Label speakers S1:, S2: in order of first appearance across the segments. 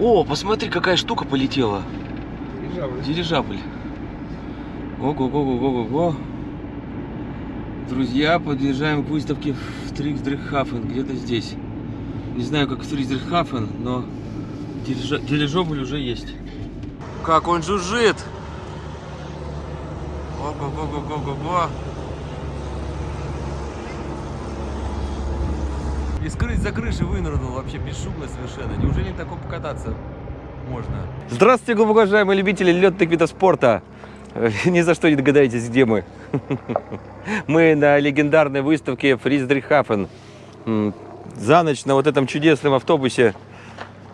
S1: О, посмотри, какая штука полетела. Дирижабль. Ого-го-го-го-го-го. Друзья, подъезжаем к выставке в Триксдрихафен, где-то здесь. Не знаю, как в Триксдрихафен, но дирижа- дирижабль уже есть. Как он жужжит! Ого-го-го-го-го-го. Из кры- за крыши вынырнул вообще бесшумно совершенно. Неужели так покататься можно? Здравствуйте, глубоко уважаемые любители летных видов спорта. Ни за что не догадаетесь, где мы. Мы на легендарной выставке Фриздрихафен. За ночь на вот этом чудесном автобусе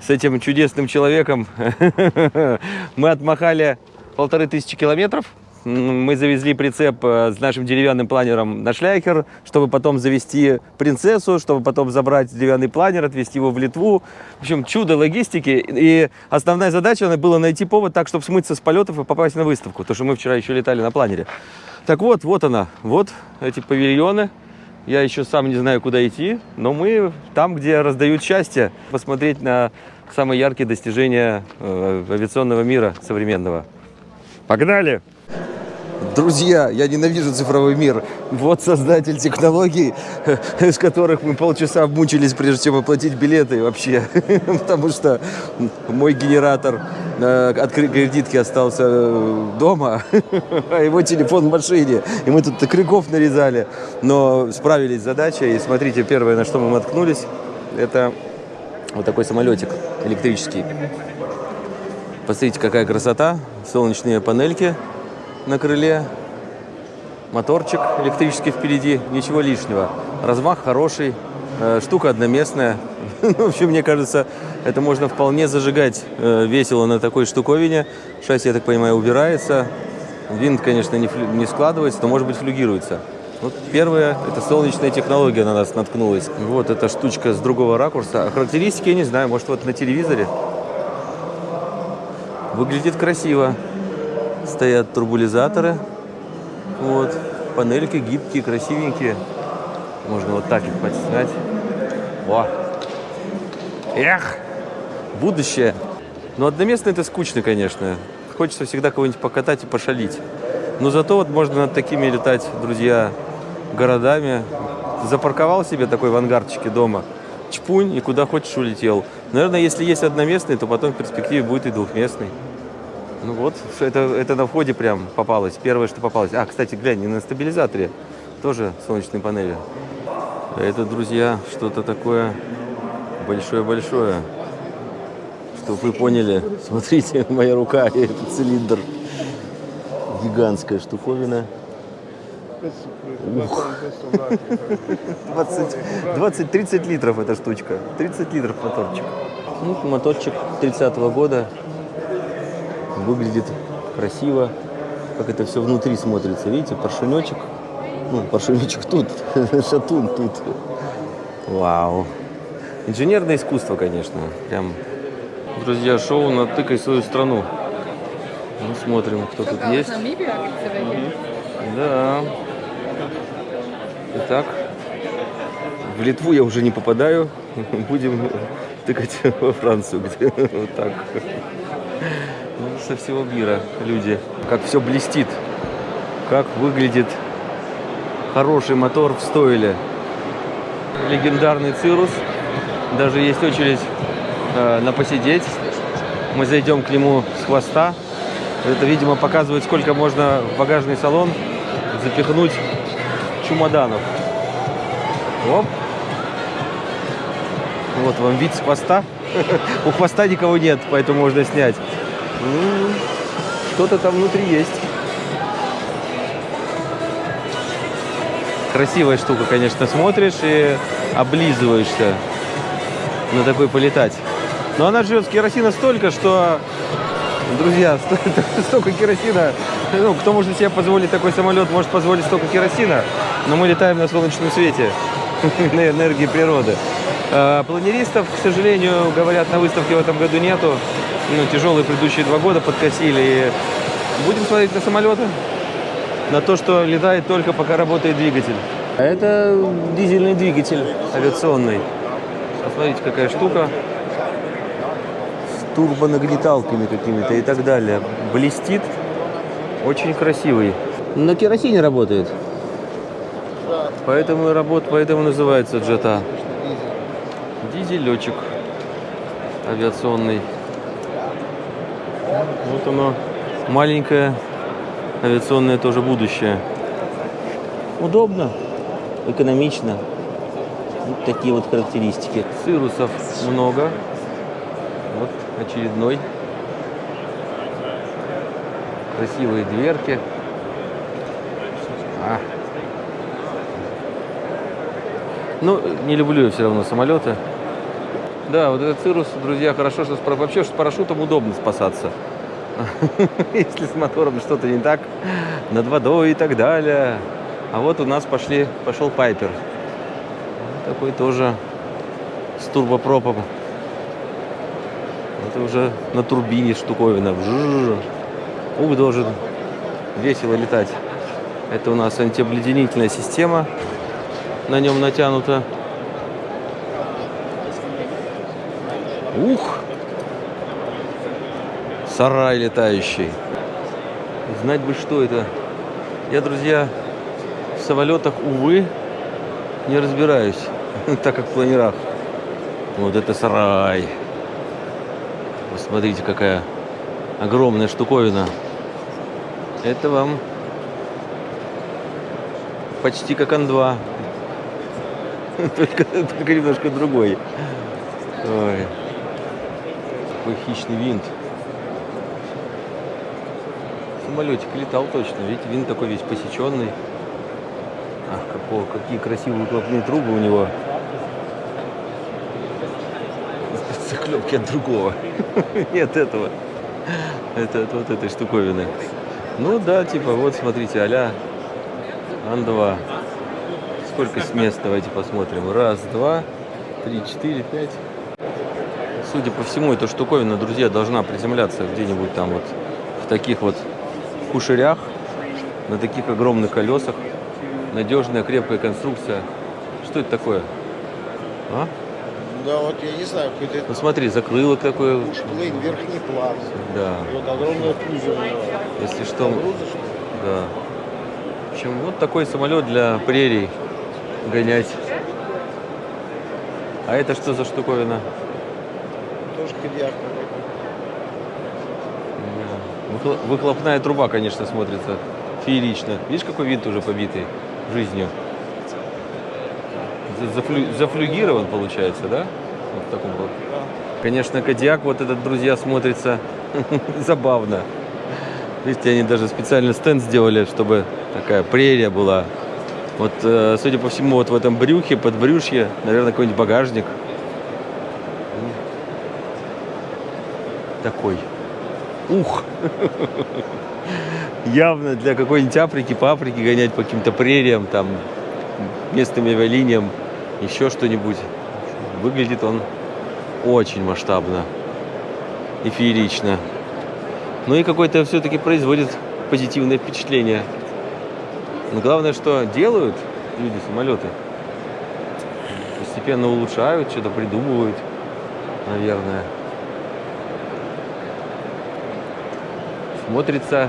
S1: с этим чудесным человеком мы отмахали полторы тысячи километров. Мы завезли прицеп э, с нашим деревянным планером на шляхер, чтобы потом завести принцессу, чтобы потом забрать деревянный планер, отвезти его в Литву. В общем, чудо логистики. И основная задача была найти повод так, чтобы смыться с полетов и попасть на выставку. То, что мы вчера еще летали на планере. Так вот, вот она. Вот эти павильоны. Я еще сам не знаю, куда идти, но мы там, где раздают счастье, посмотреть на самые яркие достижения э, авиационного мира современного. Погнали! Друзья, я ненавижу цифровой мир. Вот создатель технологий, из которых мы полчаса мучились, прежде чем оплатить билеты вообще. Потому что мой генератор э, от кре- кредитки остался э, дома, а его телефон в машине. И мы тут крюков нарезали, но справились с задачей. И смотрите, первое, на что мы наткнулись, это вот такой самолетик электрический. Посмотрите, какая красота. Солнечные панельки на крыле. Моторчик электрический впереди. Ничего лишнего. Размах хороший. э, Штука одноместная. В общем, мне кажется, это можно вполне зажигать э, весело на такой штуковине. Шасси, я так понимаю, убирается. Винт, конечно, не, складывается, но, может быть, флюгируется. Вот первое, это солнечная технология на нас наткнулась. Вот эта штучка с другого ракурса. А характеристики я не знаю, может, вот на телевизоре. Выглядит красиво. Стоят турбулизаторы. Вот. Панельки гибкие, красивенькие. Можно вот так их подснять. О! Эх! Будущее. Но одноместно это скучно, конечно. Хочется всегда кого-нибудь покатать и пошалить. Но зато вот можно над такими летать, друзья, городами. Запарковал себе такой в ангарчике дома. Чпунь и куда хочешь улетел. Наверное, если есть одноместный, то потом в перспективе будет и двухместный. Ну вот, это, это на входе прям попалось. Первое, что попалось. А, кстати, глянь, и на стабилизаторе тоже солнечные панели. Это, друзья, что-то такое большое-большое. Чтобы вы поняли, смотрите, моя рука и этот цилиндр. Гигантская штуковина. Ух. 20-30 литров эта штучка. 30 литров моторчик. Ну, моторчик 30-го года. Выглядит красиво. Как это все внутри смотрится. Видите, поршенечек. Ну, поршенечек тут, шатун тут. Вау. Инженерное искусство, конечно. Прям, друзья, шоу «Натыкай свою страну». Ну, смотрим, кто тут есть. Да. Итак, в Литву я уже не попадаю. Будем тыкать во Францию, где вот так. Со всего мира люди. Как все блестит. Как выглядит хороший мотор в стойле. Легендарный Цирус. Даже есть очередь э, на посидеть. Мы зайдем к нему с хвоста. Это, видимо, показывает, сколько можно в багажный салон запихнуть чемоданов. Оп. Вот вам вид с хвоста. У хвоста никого нет, поэтому можно снять. М, Что-то там внутри есть. Красивая штука, конечно, смотришь и облизываешься на такой полетать. Но она живет с керосина столько, что, друзья, сто- столько керосина, ну, кто может себе позволить такой самолет, может позволить столько керосина, но мы летаем на солнечном свете, на энергии природы. А, Планеристов, к сожалению, говорят, на выставке в этом году нету. Ну, тяжелые предыдущие два года подкосили. И будем смотреть на самолеты, на то, что летает только пока работает двигатель. А это дизельный двигатель авиационный. Посмотрите, какая штука. турбонагнеталками какими-то и так далее. Блестит. Очень красивый. На керосине работает. Поэтому и работ, поэтому называется джета. Дизелечек авиационный. Вот оно, маленькое авиационное тоже будущее. Удобно, экономично. Вот такие вот характеристики. Цирусов много. Вот очередной. Красивые дверки. А. Ну, не люблю я все равно самолеты. Да, вот этот цирус, друзья, хорошо, что с, вообще что с парашютом удобно спасаться. Если с мотором что-то не так, над водой и так далее. А вот у нас пошли, пошел Пайпер. Такой тоже с турбопропом. Это уже на турбине штуковина. Ух, должен весело летать. Это у нас антиобледенительная система. На нем натянута. Ух! Сарай летающий. Знать бы, что это. Я, друзья, в самолетах, увы, не разбираюсь, так как в планерах. Вот это сарай. Посмотрите, какая огромная штуковина. Это вам почти как Ан-2. Только, только немножко другой. Ой. Какой хищный винт. Самолетик летал точно. Видите, винт такой весь посеченный. Ах, какого, какие красивые выхлопные трубы у него. Заклепки от другого. Нет этого. Это от вот этой штуковины. Ну да, типа, вот смотрите, а-ля Ан-2. Сколько мест, давайте посмотрим. Раз, два, три, четыре, пять. Судя по всему, эта штуковина, друзья, должна приземляться где-нибудь там вот в таких вот кушерях, на таких огромных колесах. Надежная, крепкая конструкция. Что это такое? А?
S2: Да, вот я не знаю, какой-то
S1: Ну смотри, закрылок такое.
S2: плейн, верхний план.
S1: Да.
S2: И вот огромная кузов.
S1: Если что,
S2: ли?
S1: да. В общем, вот такой самолет для прерий гонять. А это что за штуковина?
S2: Тоже кадьяк.
S1: Да. Выхло- Выхлопная труба, конечно, смотрится феерично. Видишь, какой винт уже побитый жизнью? За- зафлю- Зафлюгирован, получается, да? Вот в таком вот. Конечно, Кадиак вот этот, друзья, смотрится забавно. Видите, они даже специально стенд сделали, чтобы такая прерия была. Вот, э, судя по всему, вот в этом брюхе, под брюшье, наверное, какой-нибудь багажник. Такой. Ух! Явно для какой-нибудь Африки, паприки гонять по каким-то прериям, там, местным авиалиниям, еще что-нибудь. Выглядит он очень масштабно и феерично. Ну и какое-то все-таки производит позитивное впечатление. Но главное, что делают люди самолеты. Постепенно улучшают, что-то придумывают, наверное. Смотрится,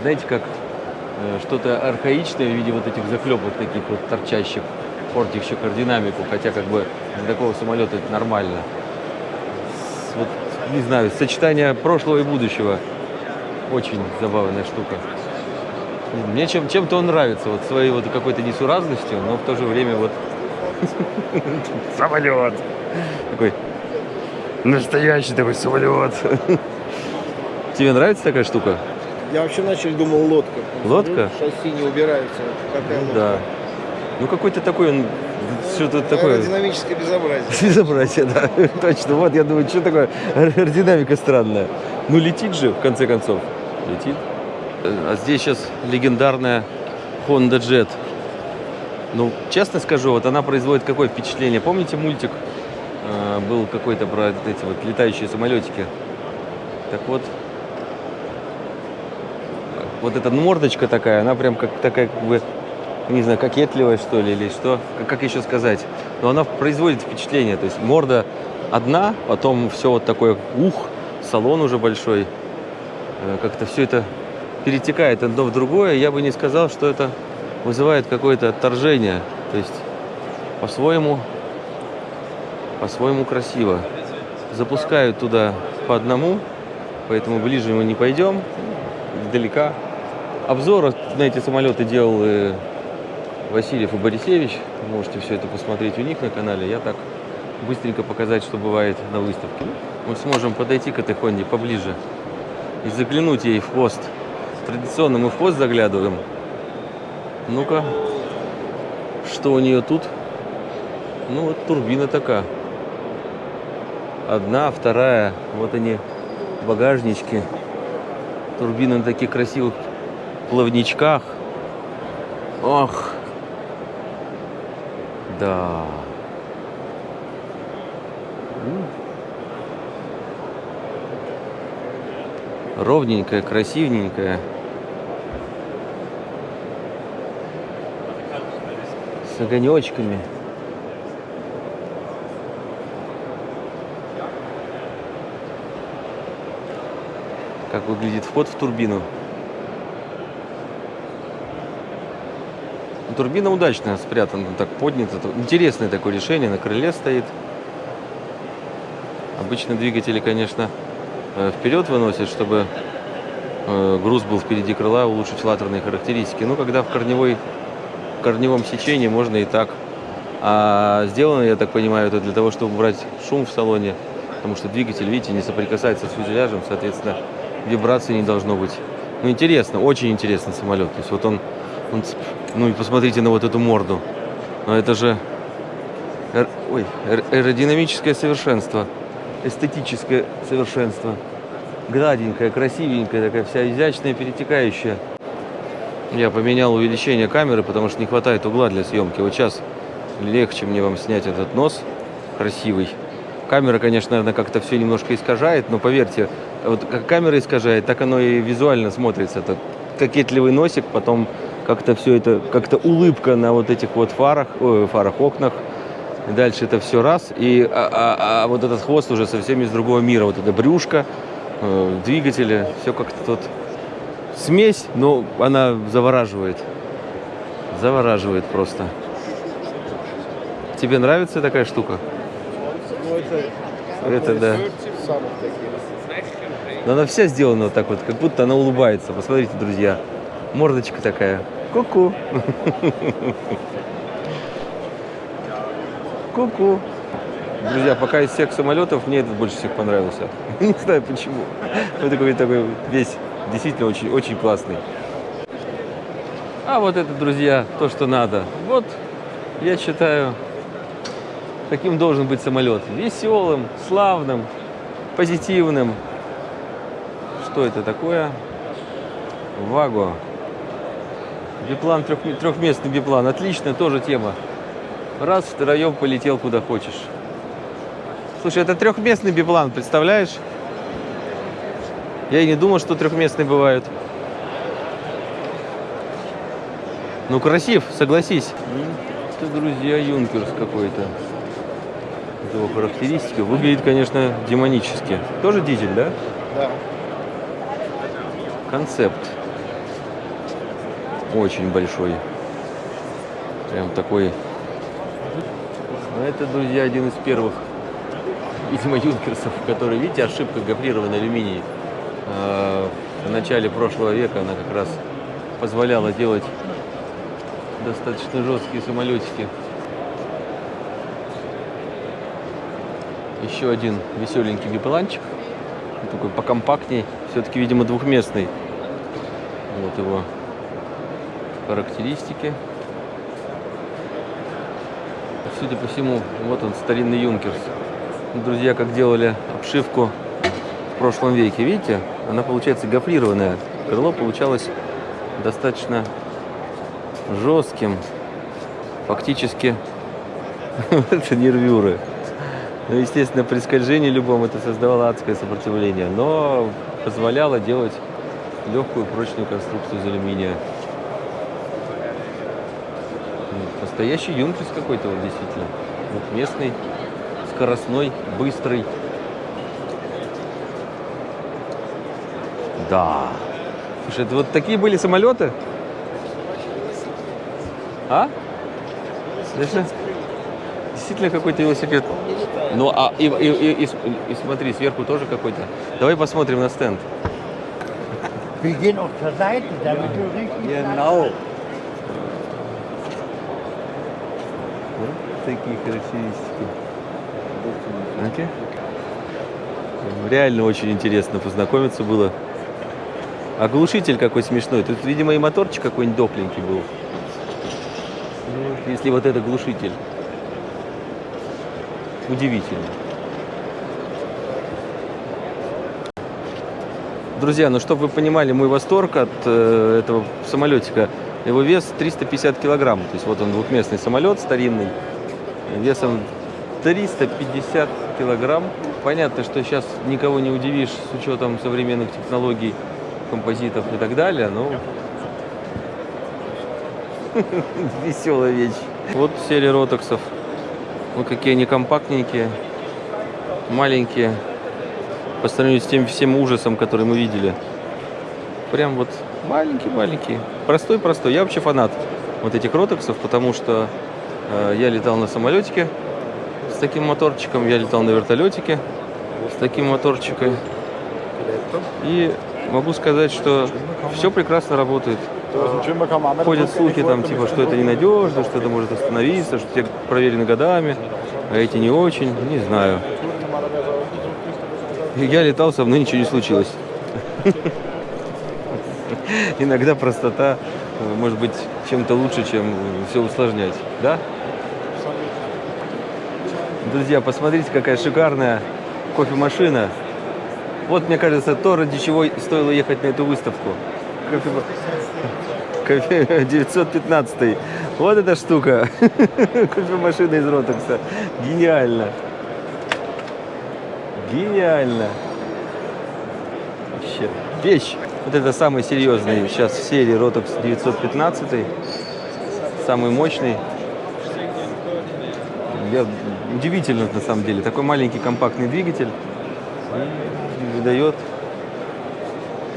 S1: знаете, как э, что-то архаичное в виде вот этих заклепок таких вот торчащих, портящих аэродинамику, хотя как бы для такого самолета это нормально. С- Вот, не знаю, сочетание прошлого и будущего. Очень забавная штука. Мне чем, чем-то он нравится, вот своей вот какой-то несуразностью, но в то же время вот самолет. Такой настоящий такой самолет. Тебе нравится такая штука?
S2: Я вообще начал думал лодка.
S1: Лодка?
S2: Шасси не убираются. Какая лодка?
S1: Да. Ну какой-то такой он что-то такое.
S2: Аэродинамическое безобразие.
S1: Безобразие, да. Точно. Вот я думаю, что такое аэродинамика странная. Ну летит же, в конце концов. Летит. А здесь сейчас легендарная Honda Jet. Ну, честно скажу, вот она производит какое впечатление. Помните мультик э, был какой-то про эти вот летающие самолетики? Так вот, вот эта мордочка такая, она прям как такая, как бы, не знаю, кокетливая, что ли, или что, как, как еще сказать. Но она производит впечатление, то есть морда одна, потом все вот такое, ух, салон уже большой. Э, Как-то все это перетекает одно в другое. Я бы не сказал, что это вызывает какое-то отторжение. То есть по-своему, по-своему красиво. Запускают туда по одному, поэтому ближе мы не пойдем, издалека. Обзор на эти самолеты делал э, Васильев и Борисевич. Можете все это посмотреть у них на канале. Я так быстренько показать, что бывает на выставке. Мы сможем подойти к этой Хонде поближе и заглянуть ей в хвост. Традиционно мы в хвост заглядываем. Ну-ка, что у нее тут? Ну вот турбина такая. Одна, вторая. Вот они, багажнички. Турбина на таких красивых плавничках. Ох. Да. Ровненькая, красивенькая. С огонечками. Как выглядит вход в турбину. Турбина удачно спрятана, так поднята. Интересное такое решение, на крыле стоит. Обычно двигатели, конечно, э, вперед выносят, чтобы э, груз был впереди крыла, улучшить латерные характеристики. Но когда в корневой, в корневом сечении можно и так. А сделано, я так понимаю, это для того, чтобы убрать шум в салоне, потому что двигатель, видите, не соприкасается с фюзеляжем, соответственно, вибрации не должно быть. Ну, интересно, очень интересный самолет. То есть вот он, он ну и посмотрите на вот эту морду. Но это же эр- ой, эр- аэродинамическое совершенство, эстетическое совершенство. Гладенькая, красивенькая, такая вся изящная, перетекающая. Я поменял увеличение камеры, потому что не хватает угла для съемки. Вот сейчас легче мне вам снять этот нос красивый. Камера, конечно, наверное, как-то все немножко искажает, но поверьте, вот как камера искажает, так оно и визуально смотрится. Это кокетливый носик, потом как-то все это, как-то улыбка на вот этих вот фарах, ой, фарах, окнах. И дальше это все раз. И, а, а- а вот этот хвост уже совсем из другого мира. Вот это брюшко, э, двигатели, все как-то тут смесь, но она завораживает. Завораживает просто. Тебе нравится такая штука?
S2: Ну, это,
S1: Это да. Но она вся сделана вот так вот, как будто она улыбается. Посмотрите, друзья. Мордочка такая. Ку-ку. Ку-ку. Друзья, пока из всех самолетов мне этот больше всех понравился. Не знаю почему. Он такой, такой весь действительно очень, очень классный. А вот это, друзья, то, что надо. Вот, я считаю, каким должен быть самолет. Веселым, славным, позитивным. Что это такое? Ваго. Биплан, трех- трехместный биплан. Отличная тоже тема. Раз, втроем полетел куда хочешь. Слушай, это трехместный биплан, представляешь? Я и не думал, что трехместные бывают. Ну, красив, согласись. Это, друзья, Юнкерс какой-то. Его характеристика. Выглядит, конечно, демонически. Тоже дизель, да?
S2: Да.
S1: Концепт. Очень большой. Прям такой. Ну, это, друзья, один из первых, видимо, юнкерсов, который, видите, ошибка гофрированный алюминий. Э, В начале прошлого века она как раз позволяла делать достаточно жесткие самолетики. Еще один веселенький бипланчик. Такой покомпактней. Все-таки, видимо, двухместный. Вот его характеристики. Судя по всему, вот он, старинный Юнкерс. Друзья, как делали обшивку в прошлом веке, видите? Она получается гофрированная. Крыло получалось достаточно жестким. Фактически это нервюры. Ну, естественно, при скольжении любом это создавало адское сопротивление, но позволяло делать легкую прочную конструкцию из алюминия. М, Настоящий юнкерс какой-то, вот, действительно. Двухместный, с скоростной, быстрый. Да. Слушай, это вот такие были самолеты? А? Конечно. Действительно какой-то велосипед. Ну, а и, и, и- и и смотри, сверху тоже какой-то. Давай посмотрим на стенд.
S3: Wir gehen auf zur Seite, damit du richtig
S2: Genau.
S1: Вот такие характеристики. Окей. Реально очень интересно познакомиться было. А глушитель какой смешной. Тут, видимо, и моторчик какой-нибудь дохленький был. Ну, Если вот это глушитель. Удивительно. Друзья, ну чтобы вы понимали мой восторг от э, этого самолетика, его вес 350 килограмм. То есть вот он двухместный самолет старинный, весом 350 килограмм. Понятно, что сейчас никого не удивишь с учетом современных технологий, композитов и так далее, но веселая вещь. Вот серия ротоксов. Вот какие они компактненькие, маленькие, по сравнению с тем всем ужасом, который мы видели. Прям вот маленький-маленький. Простой-простой. Я вообще фанат вот этих ротоксов, потому что я летал на самолетике с таким моторчиком, я летал на вертолетике с таким моторчиком. И могу сказать, что все прекрасно работает. Ходят слухи там, типа, что это ненадежно, что это может остановиться, что те проверены годами, а эти не очень. Не знаю. Я летал, со мной ничего не случилось. Иногда простота э, может быть чем-то лучше, чем все усложнять. Да? Друзья, посмотрите, какая шикарная кофемашина. Вот, мне кажется, то, ради чего стоило ехать на эту выставку. Кофе... Кофе 915. Вот эта штука. Кофемашина из Ротекса. Гениально. Гениально. Вообще. Вещь. Вот это самый серьезный сейчас в серии Rotox 915. Самый мощный. Я... Удивительно, на самом деле. Такой маленький компактный двигатель выдает...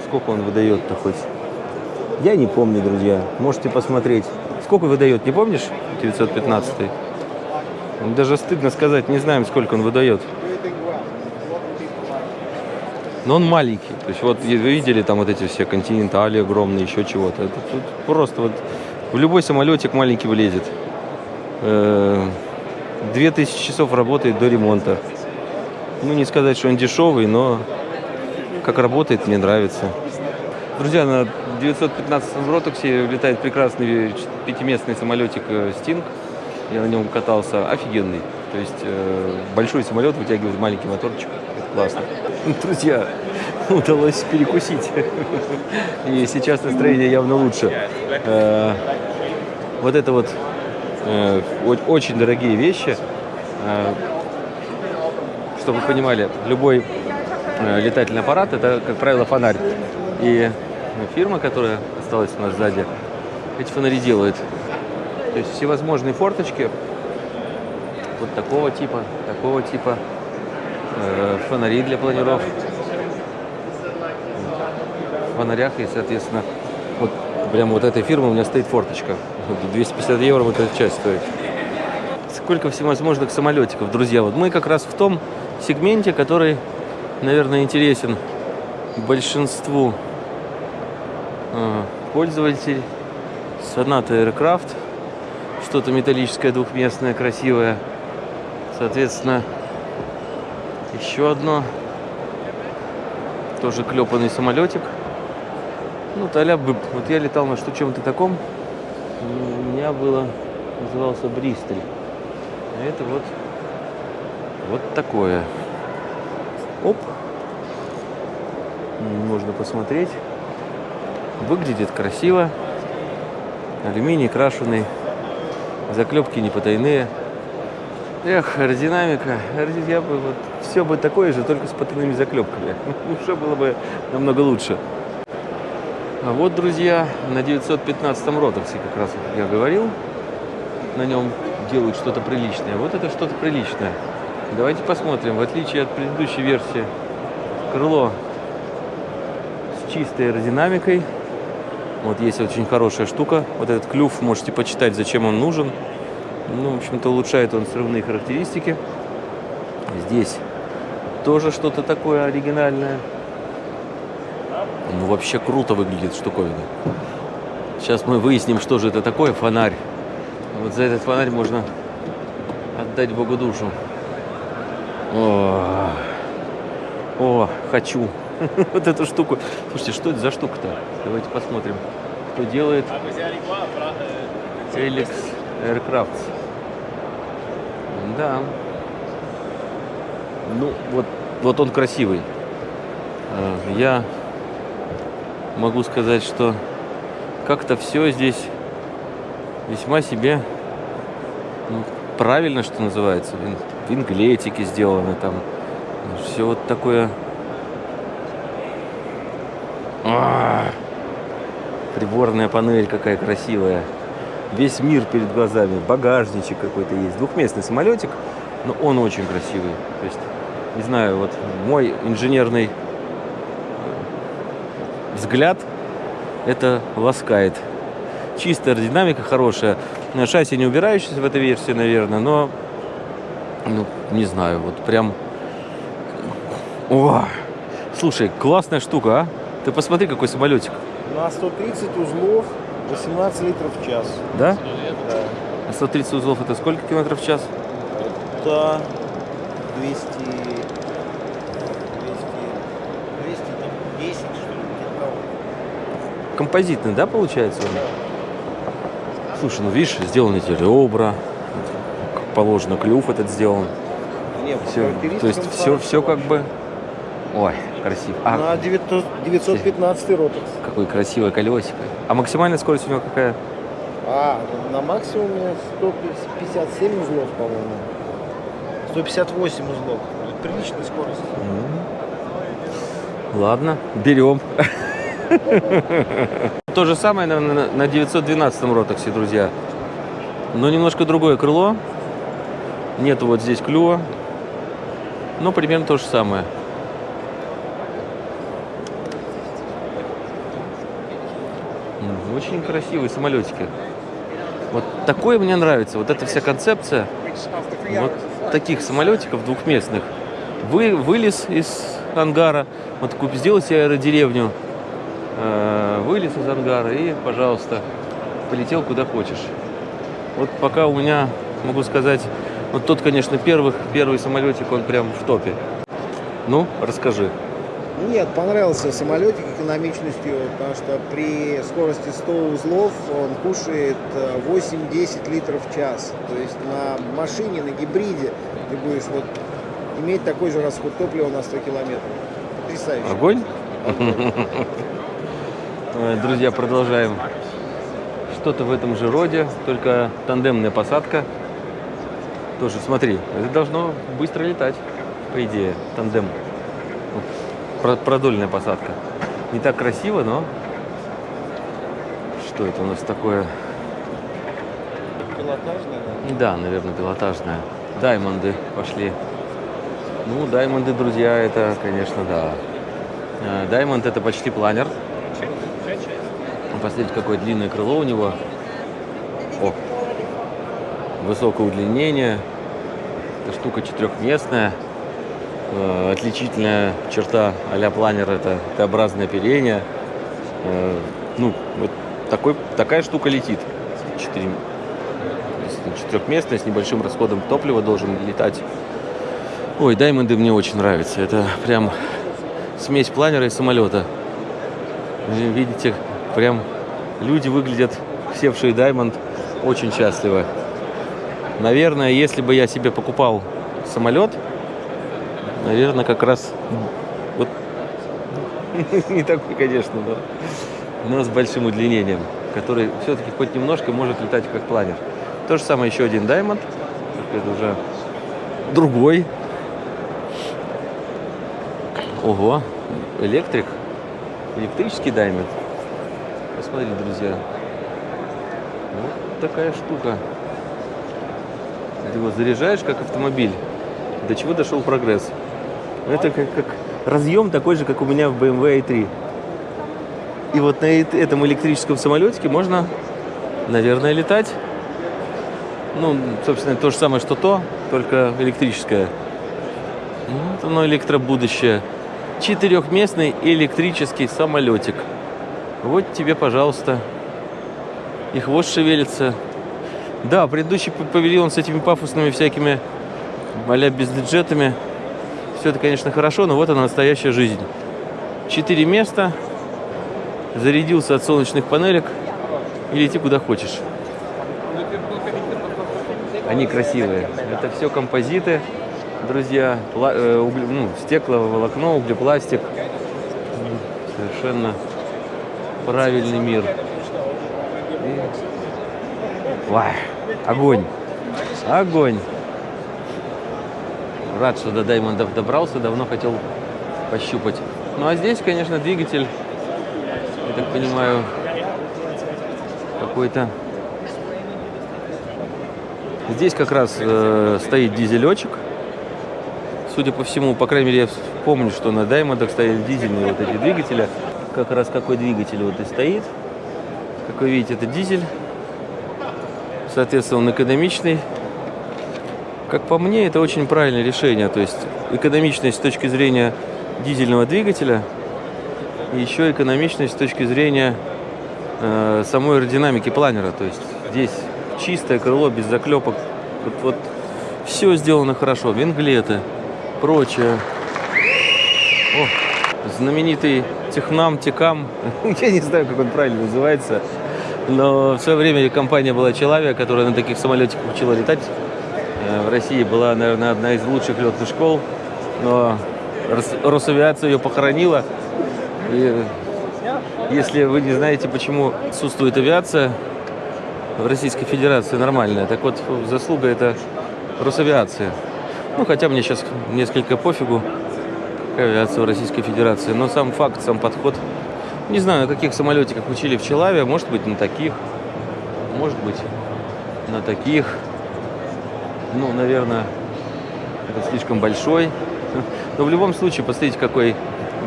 S1: Сколько он выдает-то хоть? Я не помню, друзья. Можете посмотреть. Сколько выдает, не помнишь? 915? Даже стыдно сказать, не знаем, сколько он выдает. Но он маленький. То есть вот вы видели там вот эти все континентали огромные, еще чего-то. Тут просто вот в любой самолетик маленький влезет. Э -э 2000 часов работает до ремонта. Ну, не сказать, что он дешевый, но как работает, мне нравится. Друзья, на 915-м Ротоксе летает прекрасный пятиместный самолетик э, Sting. Я на нем катался. Офигенный. То есть э, большой самолет вытягивает маленький моторчик. Это классно. Друзья, удалось перекусить. И сейчас настроение явно лучше. Э, вот это вот очень дорогие вещи. Э, Чтобы вы понимали, любой э, летательный аппарат это, как правило, фонарь. И фирма, которая осталась у нас сзади, эти фонари делает. То есть всевозможные форточки вот такого типа, такого типа, э, фонари для планиров. В фонарях и, соответственно, вот прямо вот этой фирмы у меня стоит форточка. Вот 250 евро вот эта часть стоит. Сколько всевозможных самолетиков, друзья. Вот мы как раз в том сегменте, который, наверное, интересен большинству э, пользователей. Соната Aircraft. Что-то металлическое, двухместное, красивое. Соответственно, еще одно. Тоже клепанный самолетик. Ну, таля быб. Вот я летал на что чем-то таком. У меня было, назывался Бристоль. А это вот, вот такое. Оп. Можно посмотреть. Выглядит красиво. Алюминий крашеный. Заклепки не потайные. Эх, аэродинамика. Аэроди- Я бы вот все бы такое же, только с потайными заклепками. Уже было бы намного лучше. А вот, друзья, на 915-м Ротоксе, как раз я говорил, на нем делают что-то приличное. Вот это что-то приличное. Давайте посмотрим. В отличие от предыдущей версии, крыло с чистой аэродинамикой. Вот есть очень хорошая штука. Вот этот клюв, можете почитать, зачем он нужен. Ну, в общем-то, улучшает он срывные характеристики. Здесь тоже что-то такое оригинальное. Ну, вообще круто выглядит штуковина. Сейчас мы выясним, что же это такое, фонарь. Вот за этот фонарь можно отдать Богу душу. О, о хочу вот эту штуку. Слушайте, что это за штука-то? Давайте посмотрим, кто делает. Helix Aircraft. Да. Ну, вот, вот он красивый. Э, Я могу сказать, что как-то все здесь весьма себе ну, правильно, что называется. В ин- В инглетике сделано там. Все вот такое. А, Приборная панель какая красивая. Весь мир перед глазами. Багажничек какой-то есть. Двухместный самолетик, но он очень красивый. То есть, не знаю, вот мой инженерный взгляд это ласкает. Чистая аэродинамика хорошая. Шасси не убирающаяся в этой версии, наверное, но ну, не знаю, вот прям... О! Слушай, классная штука, а? Ты посмотри, какой самолетик.
S2: На 130 узлов 18 литров в час.
S1: Да?
S2: Да.
S1: А 130 узлов это сколько километров в час?
S2: Это 200... 200... 210, что ли, где-то того.
S1: Композитный, да, получается? Слушай, ну видишь, сделаны эти ребра, как положено, клюв этот сделан.
S2: Не,
S1: Все, то есть все, все как бы... Ой, красиво. А,
S2: На 900 915 ротекс.
S1: какое красивое колесико. А максимальная скорость у него какая?
S2: А, на максимуме 157 узлов, по-моему. 158 узлов. Приличная скорость.
S1: Ладно, берем. То же самое, наверное, на 912 ротоксе, друзья. Но немножко другое крыло. Нету вот здесь клюва. Но примерно то же самое. Очень красивые самолетики. Вот такое мне нравится. Вот эта вся концепция вот таких самолетиков двухместных. Вы, вылез из ангара, вот себе аэродеревню, вылез из ангара и, пожалуйста, полетел куда хочешь. Вот пока у меня, могу сказать, вот тот, конечно, первых, первый самолетик, он прям в топе. Ну, расскажи.
S2: Нет, понравился самолетик экономичностью, потому что при скорости 100 узлов он кушает э, 8-10 литров в час. То есть на машине, на гибриде ты будешь вот иметь такой же расход топлива на 100 километров. Потрясающе.
S1: Огонь? Э, Друзья, продолжаем. Что-то в этом же роде, только тандемная посадка. Тоже, смотри, это должно быстро летать, по идее, тандем. Продольная посадка. Не так красиво, но... Что это у нас такое?
S2: Пилотажная, да?
S1: Да, наверное, пилотажная. Даймонды пошли. Ну, даймонды, друзья, это, конечно, да. Э, Даймонд это почти планер. Посмотрите, какое длинное крыло у него. О, высокое удлинение. Эта штука четырехместная. Э, Отличительная черта а-ля планер это Т-образное оперение. Э, Ну, вот такой, такая штука летит. Четырехместная, с небольшим расходом топлива должен летать. Ой, даймонды мне очень нравятся. Это прям смесь планера и самолета. Видите, прям люди выглядят, севшие даймонд, очень счастливо. Наверное, если бы я себе покупал самолет, наверное, как раз вот не такой, конечно, но, но с большим удлинением, который все-таки хоть немножко может летать как планер. То же самое еще один только это уже другой. Ого, электрик, электрический Diamond. Посмотрите, друзья. Вот такая штука. Ты его заряжаешь как автомобиль. до чего дошел прогресс. Это как, как разъем такой же, как у меня в BMW i3. И вот на эт- этом электрическом самолетике можно, наверное, летать. Ну, собственно, то же самое, что то, только электрическое. Вот оно электробудущее. Четырехместный электрический самолетик. Вот тебе, пожалуйста. И хвост шевелится. Да, предыдущий павильон с этими пафосными всякими а-ля бизнес-джетами. Все это, конечно, хорошо, но вот она настоящая жизнь. Четыре места. Зарядился от солнечных панелек. И лети куда хочешь. Они красивые. Это все композиты, друзья. Э, угле- ну, стекловолокно, углепластик. М, Совершенно правильный мир. И- Вай, огонь. Огонь. Рад, что до Даймондов добрался, давно хотел пощупать. Ну а здесь, конечно, двигатель, я так понимаю, какой-то Здесь как раз э, стоит дизелечек. Судя по всему, по крайней мере, я помню, что на Даймондах стояли дизельные вот эти двигатели. Как раз какой двигатель вот и стоит. Как вы видите, это дизель. Соответственно, он экономичный. Как по мне, это очень правильное решение. То есть экономичность с точки зрения дизельного двигателя и еще экономичность с точки зрения э, самой аэродинамики планера. То есть здесь чистое крыло, без заклепок. Вот, вот все сделано хорошо. Винглеты, прочее. О, знаменитый Технам, Текам. Я не знаю, как он правильно называется. Но в свое время компания была Человек, которая на таких самолетиках учила летать. Э, В России была, наверное, одна из лучших летных школ. Но Рос- Росавиация ее похоронила. И если вы не знаете, почему отсутствует авиация в Российской Федерации нормальная, так вот, заслуга это Росавиация. Ну, хотя мне сейчас несколько пофигу, в Российской Федерации, но сам факт, сам подход. Не знаю, на каких самолетиках учили в Челаве, может быть, на таких, может быть, на таких. Ну, наверное, это слишком большой. Но в любом случае, посмотрите, какой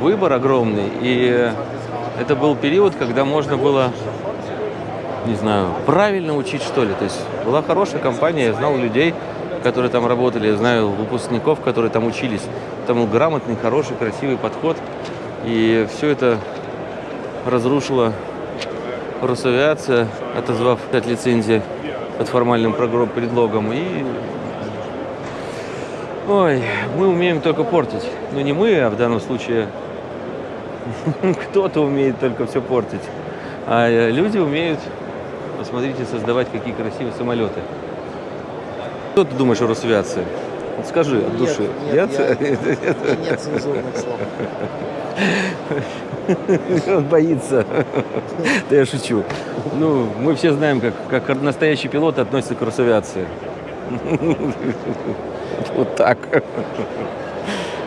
S1: выбор огромный. И это был период, когда можно было, не знаю, правильно учить, что ли. То есть была хорошая компания, я знал людей, которые там работали, я знаю выпускников, которые там учились. Там грамотный, хороший, красивый подход. И все это разрушила Росавиация, отозвав от лицензии под формальным предлогом. И Ой, мы умеем только портить. Ну не мы, а в данном случае кто-то умеет только все портить. А э, люди умеют, посмотрите, создавать какие красивые самолеты. Что ты думаешь о Росавиации? Вот скажи от души.
S2: Нет, нет, я- нет цензурных слов.
S1: Он боится. Да я шучу. Ну, мы все знаем, как, как настоящий пилот относится к Росавиации. Вот так.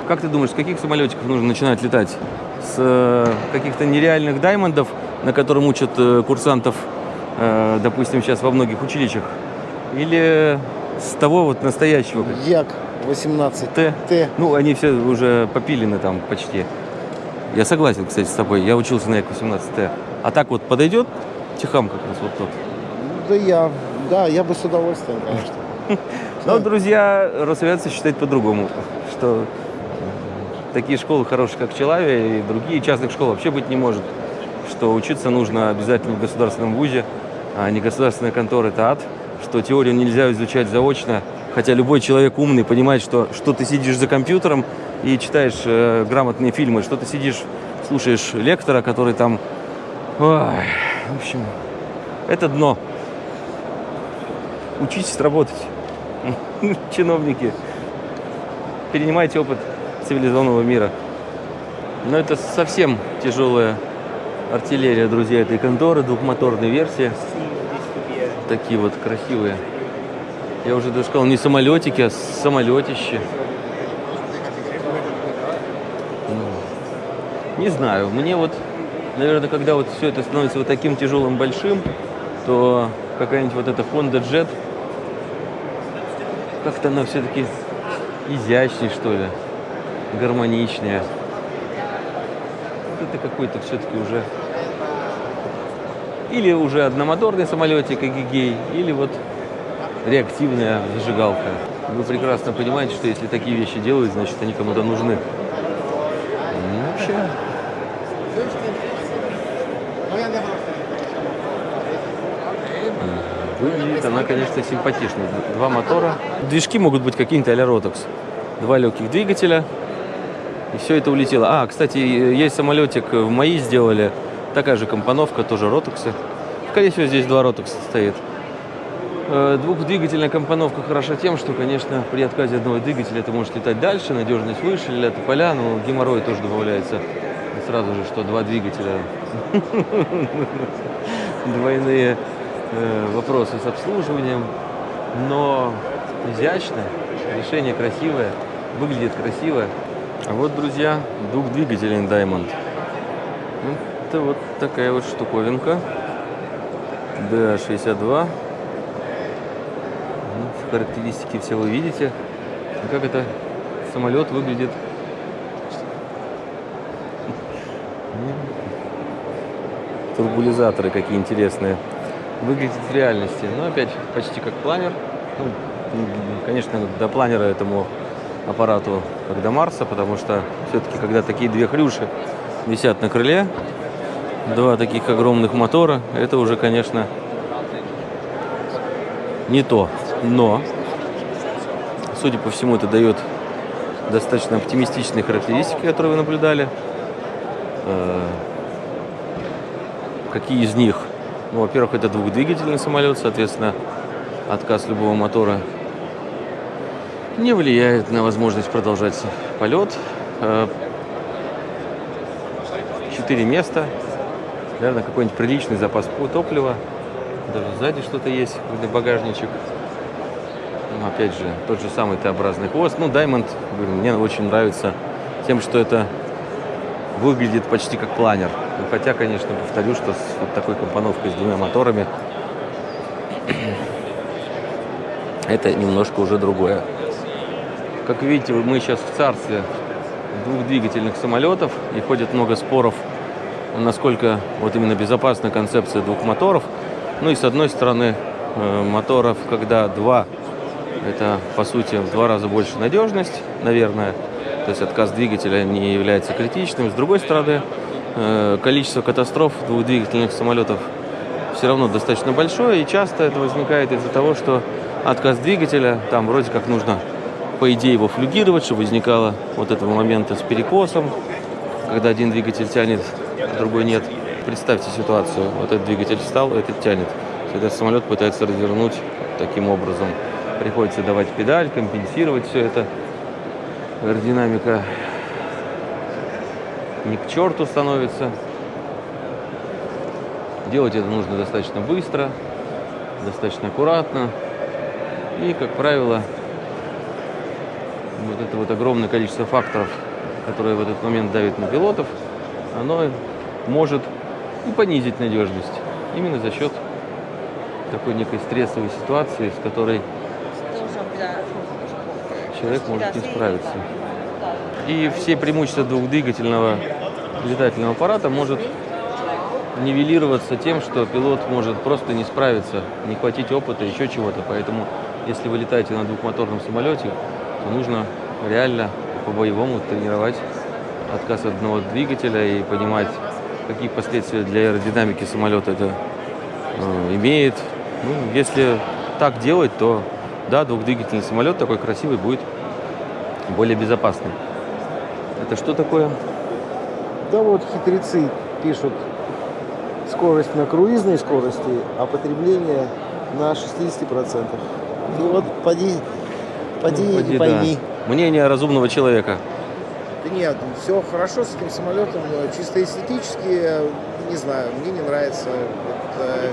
S1: Как ты думаешь, с каких самолетиков нужно начинать летать? С э, каких-то нереальных даймондов, на котором учат э, курсантов, э, допустим, сейчас во многих училищах? Или с того вот настоящего?
S2: Як 18
S1: Т?
S2: Т.
S1: Ну, они все уже попилены там почти. Я согласен, кстати, с тобой. Я учился на Як-18Т. А так вот подойдет Техам как раз вот тот.
S2: Да я, да, я бы с удовольствием, конечно.
S1: Но, друзья, Росавиация считает по-другому, что такие школы хорошие, как Челавия и другие частных школ вообще быть не может. Что учиться нужно обязательно в государственном вузе, а не государственная контора – это ад. Что теорию нельзя изучать заочно, хотя любой человек умный понимает, что, что ты сидишь за компьютером и читаешь э, грамотные фильмы, что ты сидишь, слушаешь лектора, который там... Ой, в общем, это дно. Учитесь работать. Чиновники. Перенимайте опыт цивилизованного мира. Но это совсем тяжелая артиллерия, друзья, этой конторы, двухмоторной версии. Такие вот красивые. Я уже даже сказал, не самолетики, а самолетище. Ну, Не знаю, мне вот, наверное, когда вот все это становится вот таким тяжелым, большим, то какая-нибудь вот эта Honda Jet, как-то она все-таки изящнее, что ли, гармоничнее. Вот это какой-то все-таки уже или уже одномоторный самолетик Эгегей, или вот реактивная зажигалка. Вы прекрасно понимаете, что если такие вещи делают, значит они кому-то нужны. Ну, вообще, Выглядит она, конечно, симпатично. Два мотора. Движки могут быть какие-то а-ля Rotax. Два легких двигателя. И все это улетело. А, кстати, есть самолетик в МАИ сделали. Такая же компоновка, тоже Rotax. Скорее всего, здесь два Rotax стоит. Э, Двухдвигательная компоновка хороша тем, что, конечно, при отказе одного двигателя ты можешь летать дальше, надежность выше, летят поля, но геморрой тоже добавляется. Сразу же, что два двигателя. Двойные э, вопросы с обслуживанием, но изящно, решение красивое, выглядит красиво. А вот, друзья, двухдвигательный Diamond. Это вот такая вот штуковинка. DA62. Ну, Характеристики все вы видите. Как это самолет выглядит. Турбулизаторы какие интересные выглядит в реальности. Но опять почти как планер. Ну, конечно, до планера этому аппарату как до Марса, потому что все-таки, когда такие две хрюши висят на крыле, два таких огромных мотора, это уже, конечно, не то. Но, судя по всему, это дает достаточно оптимистичные характеристики, которые вы наблюдали. Э, Какие из них? Ну, во-первых, это двухдвигательный самолет, соответственно, отказ любого мотора не влияет на возможность продолжать полет. Э, Четыре места, наверное, какой-нибудь приличный запас топлива. Даже сзади что-то есть, какой-то багажничек. Ну, опять же, тот же самый Т-образный хвост. Ну, Diamond, мне очень нравится тем, что это выглядит почти как планер. Ну, Хотя, конечно, повторю, что с вот такой компоновкой с двумя моторами это немножко уже другое. Как видите, мы сейчас в царстве двухдвигательных самолетов и ходит много споров, насколько вот именно безопасна концепция двух моторов. Ну и с одной стороны э, моторов, когда два, это по сути в два раза больше надежность, наверное, то есть отказ двигателя не является критичным. С другой стороны, э, количество катастроф двухдвигательных самолетов все равно достаточно большое, и часто это возникает из-за того, что отказ двигателя, там вроде как нужно, по идее, его флюгировать, чтобы возникало вот этого момента с перекосом, когда один двигатель тянет, другой нет. Представьте ситуацию, вот этот двигатель встал, этот тянет. Этот самолет пытается развернуть таким образом. Приходится давать педаль, компенсировать все это. Аэродинамика не к черту становится. Делать это нужно достаточно быстро, достаточно аккуратно. И, как правило, вот это вот огромное количество факторов, которые в этот момент давят на пилотов, оно может и понизить надежность. Именно за счет такой некой стрессовой ситуации, с которой человек может не справиться. И все преимущества двухдвигательного летательного аппарата может нивелироваться тем, что пилот может просто не справиться, не хватить опыта, еще чего-то. Поэтому, если вы летаете на двухмоторном самолете, то нужно реально по-боевому тренировать отказ от одного двигателя и понимать, какие последствия для аэродинамики самолета это э, имеет. Ну, если так делать, то да, двухдвигательный самолет такой красивый будет более безопасный. Это что такое?
S2: Да вот хитрецы пишут скорость на круизной скорости, а потребление на 60%. И вот поди, поди
S1: Ну,
S2: и
S1: поди,
S2: пойми.
S1: да. Мнение разумного человека.
S2: Да нет, все хорошо с этим самолетом, чисто эстетически, не знаю, мне не нравится. Вот, э,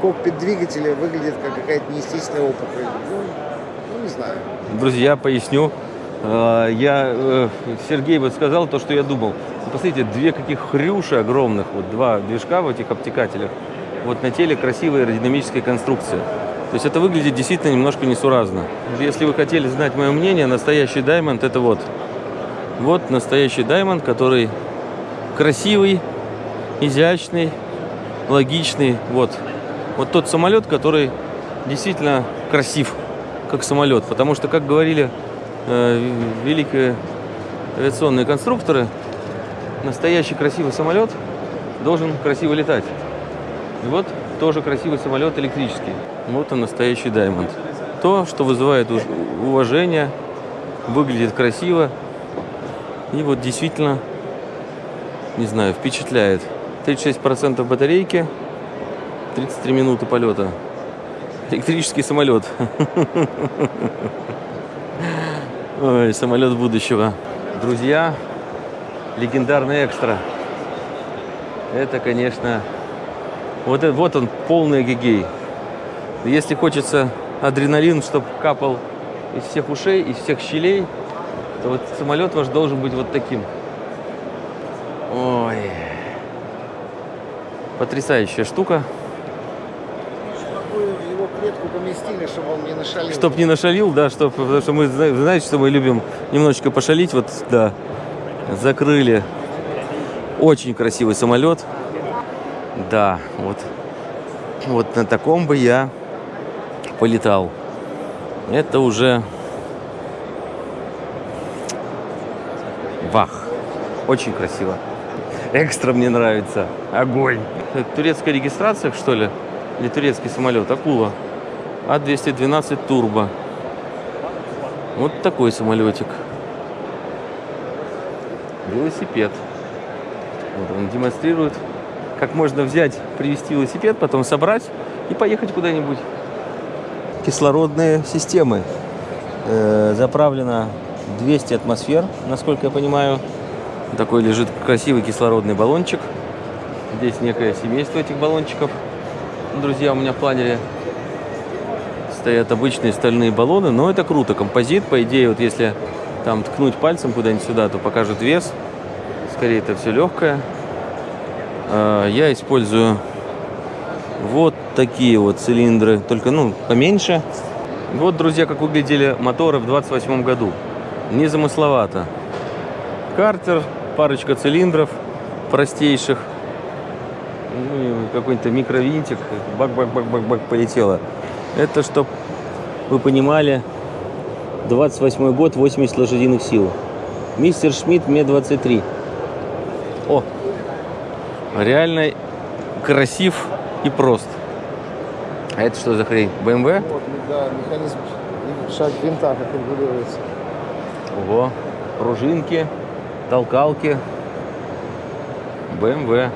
S2: кокпит двигателя выглядит как какая-то неестественная опухоль. Ну, ну, не знаю.
S1: Друзья, поясню. Э, Я, э, Сергей вот сказал то, что я думал. Посмотрите, две каких хрюши огромных, вот два движка в этих обтекателях. Вот на теле красивая аэродинамическая конструкция. То есть это выглядит действительно немножко несуразно. Если вы хотели знать мое мнение, настоящий Diamond это вот. Вот настоящий Diamond, который красивый, изящный, логичный. Вот. Вот тот самолет, который действительно красив, как самолет. Потому что, как говорили э, великие авиационные конструкторы, настоящий красивый самолет должен красиво летать. И вот тоже красивый самолет электрический. Вот он настоящий Diamond. То, что вызывает уважение, выглядит красиво и вот действительно, не знаю, впечатляет. 36% батарейки, 33 минуты полета. Электрический самолет. Ой, самолет будущего. Друзья, легендарный экстра. Это, конечно, вот, это- вот он, полный гигей. Если хочется адреналин, чтобы капал из всех ушей, из всех щелей, то вот самолет ваш должен быть вот таким. Ой. Потрясающая штука.
S2: Чтобы его клетку поместили, чтобы он не нашалил.
S1: Чтоб не нашалил, да, чтоб, потому что мы, зна- знаете, что мы любим немножечко пошалить, вот, да, закрыли. Очень красивый самолет. Да, вот, вот на таком бы я полетал. Это уже вах. Очень красиво. Экстра мне нравится. Огонь. Это турецкая регистрация, что ли? Или турецкий самолет? Акула. А212 турбо. Вот такой самолетик. Велосипед. Вот он демонстрирует, как можно взять, привезти велосипед, потом собрать и поехать куда-нибудь. Кислородные системы. Э, заправлено 200 атмосфер, насколько я понимаю. Такой лежит красивый кислородный баллончик. Здесь некое семейство этих баллончиков. Друзья, у меня в планере стоят обычные стальные баллоны, но это круто. Композит, по идее, вот если там ткнуть пальцем куда-нибудь сюда, то покажет вес. Скорее, это все легкое. А, Я использую вот такие вот цилиндры, только, ну, поменьше. Вот, друзья, как выглядели моторы в 28 году. Незамысловато. Картер, парочка цилиндров простейших. Ну, какой-то микровинтик. Бак-бак-бак-бак-бак полетело. Это, чтоб вы понимали, 28 год, 80 лошадиных сил. Мистер Шмидт Ме-23. О, реально красив и прост. А это что за хрень? БМВ?
S2: Вот, да, механизм шаг винта, как регулируется.
S1: Ого, пружинки, толкалки. БМВ.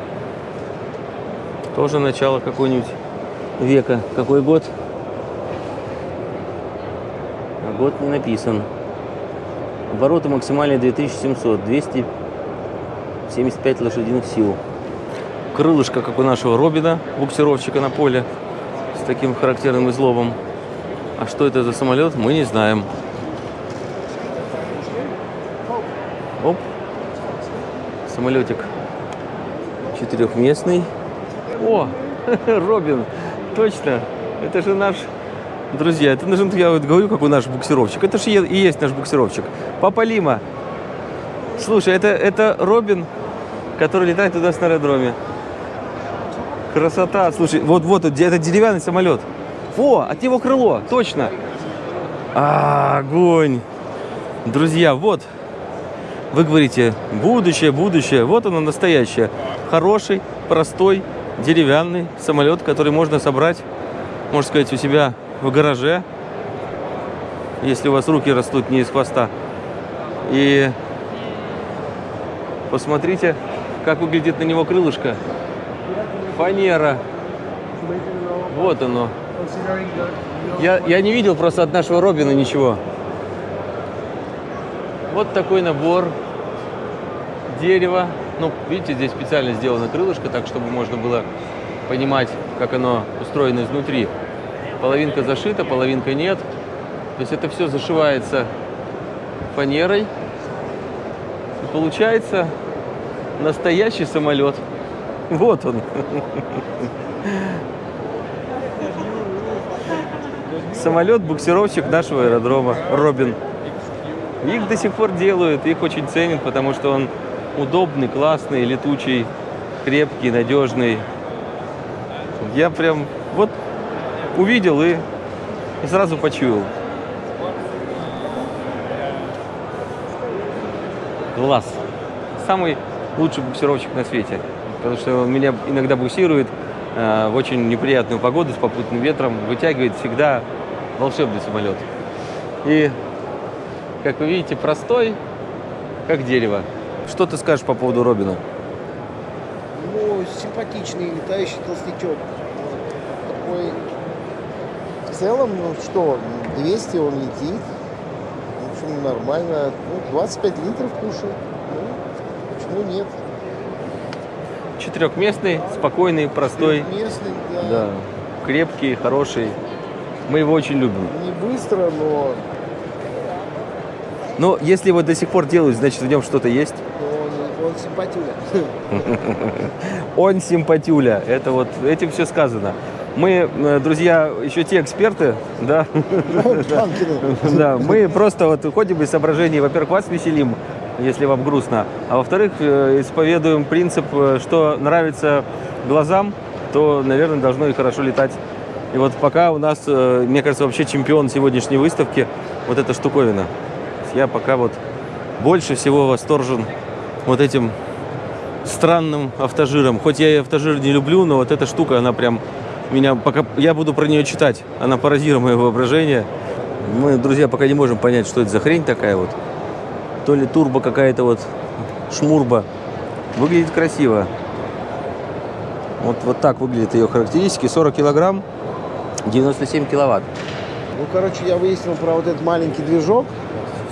S1: Тоже начало какой-нибудь века. Какой год? Год не написан. Обороты максимальные 2700, 275 лошадиных сил. Крылышко, как у нашего Робина, буксировщика на поле, с таким характерным изломом. А что это за самолет, мы не знаем. Самолетик четырехместный. О, Робин, точно. Это же наш, друзья, это же, я вот говорю, какой наш буксировщик. Это же и есть наш буксировщик. Папа Лима. Слушай, это, это Робин, который летает туда на аэродроме. Красота. Слушай, вот, вот, это деревянный самолет. О, от него крыло, точно. А, огонь. Друзья, вот. Вы говорите, будущее, будущее. Вот оно настоящее. Хороший, простой, деревянный самолет, который можно собрать, можно сказать, у себя в гараже, если у вас руки растут не из хвоста. И посмотрите, как выглядит на него крылышко. Фанера. Вот оно. Я, я не видел просто от нашего Робина ничего. Вот такой набор дерева. Ну, видите, здесь специально сделано крылышко, так чтобы можно было понимать, как оно устроено изнутри. Половинка зашита, половинка нет. То есть это все зашивается фанерой. И получается настоящий самолет. Вот он. самолет-буксировщик нашего аэродрома Робин. Их до сих пор делают, их очень ценят, потому что он удобный, классный, летучий, крепкий, надежный. Я прям вот увидел и, и сразу почуял. Глаз. Самый лучший буксировщик на свете. Потому что он меня иногда буксирует э, в очень неприятную погоду с попутным ветром, вытягивает всегда волшебный самолет. И, как вы видите, простой, как дерево. Что ты скажешь по поводу Робина?
S2: Ну, симпатичный летающий толстячок. Такой... В целом, ну что, 200 он летит. В общем, нормально. Ну, 25 литров кушает. Ну, почему нет?
S1: Четырехместный, спокойный, простой,
S2: Местный, да.
S1: да, крепкий, хороший. Мы его очень любим.
S2: Не быстро, но
S1: Но если его до сих пор делают, значит в нем что-то есть.
S2: он, он симпатюля.
S1: Он симпатюля. Это вот этим все сказано. Мы, э, друзья, еще те эксперты, да, да, мы просто вот уходим из соображений, во-первых, вас веселим, если вам грустно, а во-вторых, э, исповедуем принцип, э, что нравится глазам, то, наверное, должно и хорошо летать. И вот пока у нас, мне кажется, вообще чемпион сегодняшней выставки вот эта штуковина. Я пока вот больше всего восторжен вот этим странным автожиром. Хоть я и автожир не люблю, но вот эта штука, она прям меня пока я буду про нее читать, она поразила мое воображение. Мы, друзья, пока не можем понять, что это за хрень такая вот. То ли турбо какая-то вот шмурба. Выглядит красиво. Вот, вот так выглядят ее характеристики. 40 килограмм, 97 киловатт.
S2: Ну, короче, я выяснил про вот этот маленький движок,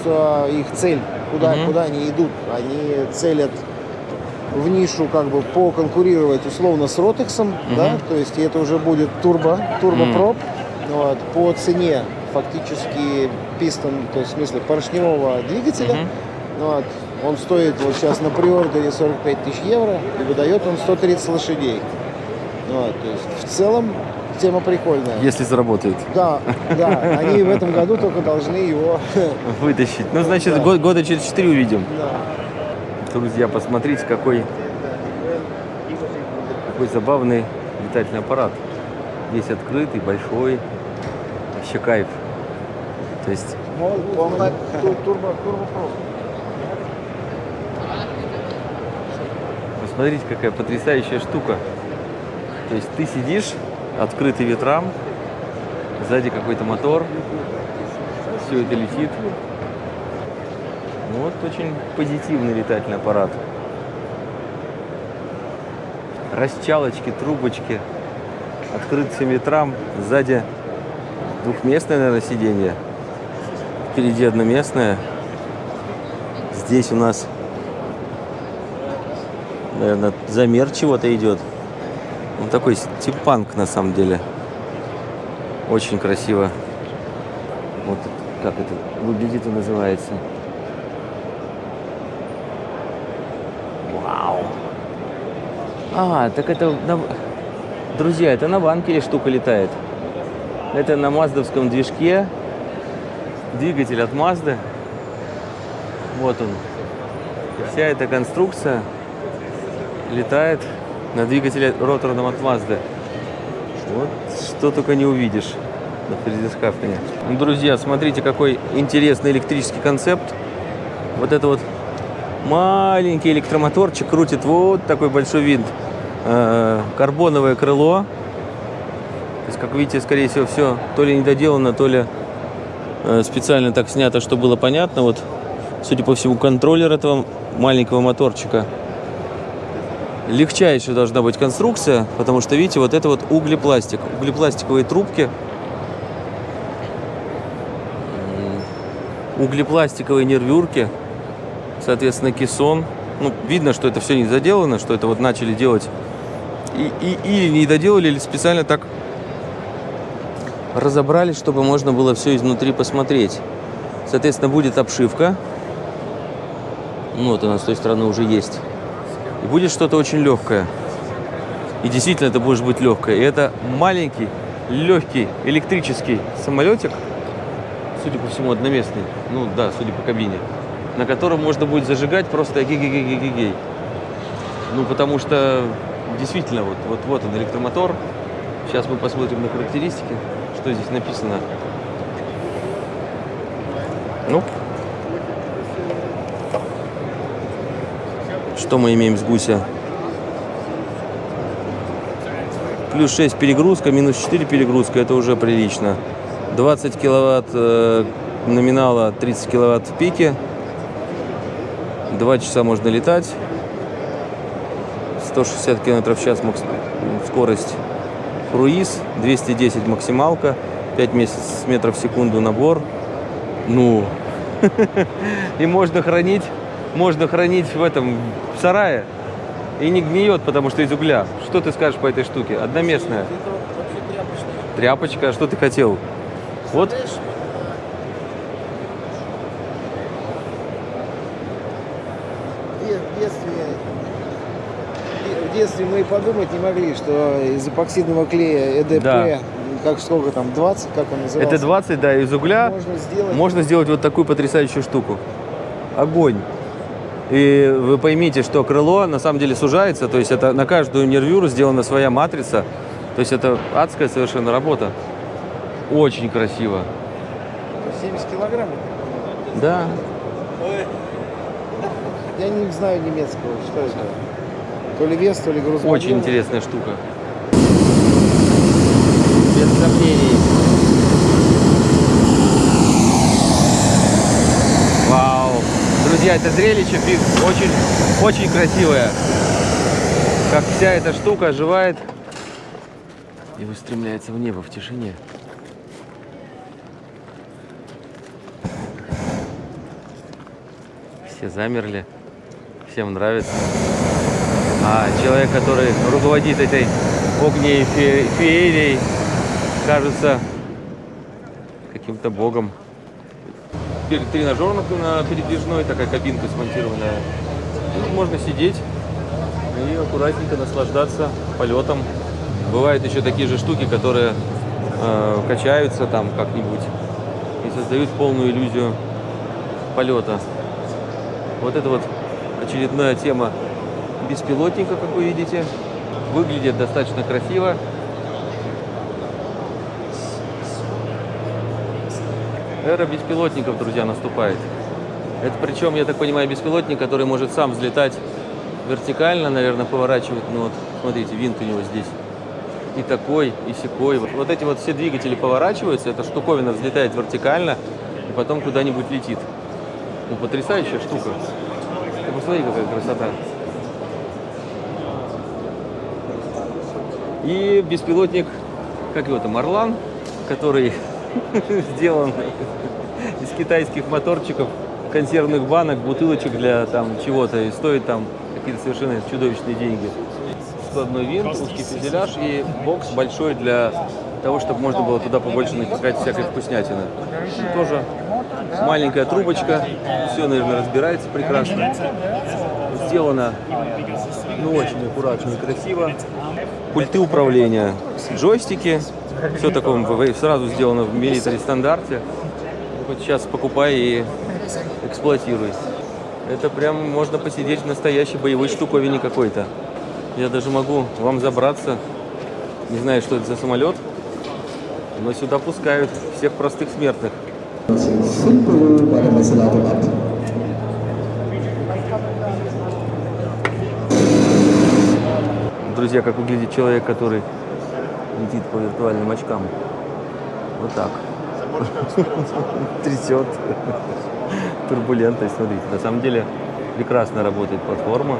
S2: их цель, куда,
S1: Мгм.
S2: куда они идут. Они целят в нишу как бы поконкурировать условно с Ротексом, да, то есть это уже будет турбо, турбопроп, вот, по цене фактически пистон, то есть в смысле поршневого двигателя,
S1: Мгм.
S2: вот, он стоит вот сейчас на приордере 45 тысяч евро и выдает он 130 лошадей. Вот, то есть в целом тема прикольная.
S1: Если заработает.
S2: Да, да, они в этом году только должны его...
S1: Вытащить. Ну, значит,
S2: Да.
S1: год- года через 4 увидим.
S2: Да.
S1: Друзья, посмотрите, какой, какой забавный летательный аппарат. Весь открытый, большой. Вообще кайф. То есть
S2: он на турбо.
S1: Посмотрите, какая потрясающая штука. То есть ты сидишь, открытый ветрам, сзади какой-то мотор, все это летит. Вот очень позитивный летательный аппарат. Расчалочки, трубочки, открытый ветрам, сзади двухместное, наверное, сиденье. Впереди одноместное. Здесь у нас наверное, замер чего-то идет. Он такой стимпанк на самом деле. Очень красиво. Вот как это выглядит и называется. Вау. А, так это... на- Друзья, это на банкере штука летает. Это на маздовском движке. Двигатель от Мазды. Вот он. Вся эта конструкция летает на двигателе роторном от Mazda. Вот что только не увидишь на Фридисхафене. Ну, друзья, смотрите, какой интересный электрический концепт. Вот это вот маленький электромоторчик крутит вот такой большой винт. Э, Карбоновое крыло. То есть, как видите, скорее всего, все то ли недоделано, то ли э, специально так снято, чтобы было понятно. Вот, судя по всему, контроллер этого маленького моторчика легчайшая должна быть конструкция, потому что, видите, вот это вот углепластик. Углепластиковые трубки. Углепластиковые нервюрки. Соответственно, кессон. Ну, видно, что это все не заделано, что это вот начали делать. И, и- или не доделали, или специально так разобрали, чтобы можно было все изнутри посмотреть. Соответственно, будет обшивка. Ну, вот она с той стороны уже есть. И будет что-то очень легкое. И действительно это будет быть легкое. И это маленький легкий электрический самолетик, судя по всему, одноместный, ну да, судя по кабине, на котором можно будет зажигать просто гей-гей-гей-гей-гей. Ну, потому что действительно, вот, вот, вот он, электромотор. Сейчас мы посмотрим на характеристики, что здесь написано. Ну, что мы имеем с гуся? Плюс 6 перегрузка, минус 4 перегрузка, это уже прилично. 20 киловатт э, номинала, 30 киловатт в пике. Два часа можно летать. 160 километров в час скорость круиз, 210 максималка, 5 месяц- метров в секунду набор. Ну, и можно хранить, можно хранить в этом в сарае. И не гниет, потому что из угля. Что ты скажешь по этой штуке? Одноместная. Тряпочка, что ты хотел? Вот
S2: Де- В детстве, в детстве мы и подумать не могли, что из эпоксидного клея ЭДП,
S1: Да.
S2: как сколько там, 20, как он назывался?
S1: это 20, да, из угля.
S2: Можно сделать.
S1: Можно сделать вот такую потрясающую штуку. Огонь. И вы поймите, что крыло на самом деле сужается, то есть это на каждую нервюру сделана своя матрица. То есть это адская совершенно работа. Очень красиво.
S2: 70 килограмм.
S1: Да.
S2: Я не знаю немецкого, что это. То ли вес, то ли груз.
S1: Очень интересная штука. Без сомнений. Вау. Друзья, это зрелище очень, очень красивое. Как вся эта штука оживает и устремляется в небо в тишине. Все замерли, всем нравится. А человек, который руководит этой огней фе- феерией, кажется каким-то богом. Тренажер на- на передвижной, такая кабинка смонтированная. Тут можно сидеть и аккуратненько наслаждаться полетом. Бывают еще такие же штуки, которые э, качаются там как-нибудь и создают полную иллюзию полета. Вот это вот очередная тема беспилотника, как вы видите. Выглядит достаточно красиво. Эра беспилотников, друзья, наступает. Это причем, я так понимаю, беспилотник, который может сам взлетать вертикально, наверное, поворачивать. Ну вот, смотрите, винт у него здесь. И такой, и секой. Вот, эти вот все двигатели поворачиваются, эта штуковина взлетает вертикально и потом куда-нибудь летит. Ну, потрясающая штука. Ты посмотри, какая красота. И беспилотник, как его там, Орлан, который сделан из китайских моторчиков, консервных банок, бутылочек для там чего-то и стоит там какие-то совершенно чудовищные деньги. Складной винт, узкий фюзеляж и бокс большой для того, чтобы можно было туда побольше напихать всякой вкуснятины. Тоже маленькая трубочка, все, наверное, разбирается прекрасно. Сделано, ну, очень аккуратно и красиво. Пульты управления, джойстики, все такое в- сразу сделано в милитари стандарте. Вот сейчас покупай и эксплуатируй. Это прям можно посидеть в настоящей боевой штуковине какой-то. Я даже могу вам забраться. Не знаю, что это за самолет, но сюда пускают всех простых смертных. Друзья, как выглядит человек, который летит по виртуальным очкам. Вот так. Трясет. Турбулентность, смотрите. На самом деле прекрасно работает платформа.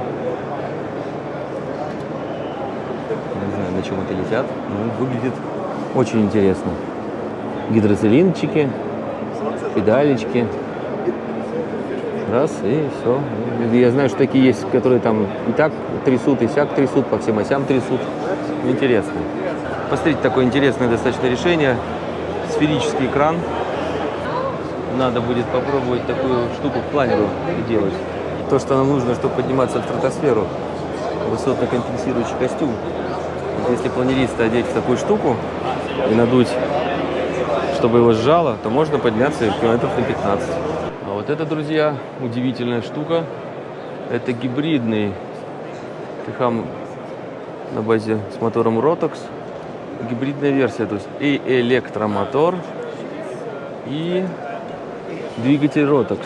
S1: Не знаю, на чем это летят. Ну, выглядит очень интересно. Гидроцилинчики, педалечки. Раз, и все. Я знаю, что такие есть, которые там и так трясут, и сяк трясут, по всем осям трясут. Интересно. Посмотрите, такое интересное достаточно решение. Сферический экран. Надо будет попробовать такую штуку в планеру делать. То, что нам нужно, чтобы подниматься в стратосферу. Высотно-компенсирующий костюм. Вот Если планериста одеть в такую штуку, и надуть, чтобы его сжало, то можно подняться километров на 15. А вот это, друзья, удивительная штука. Это гибридный Техам на базе с мотором Rotox. Гибридная версия, то есть и электромотор, и двигатель Rotox.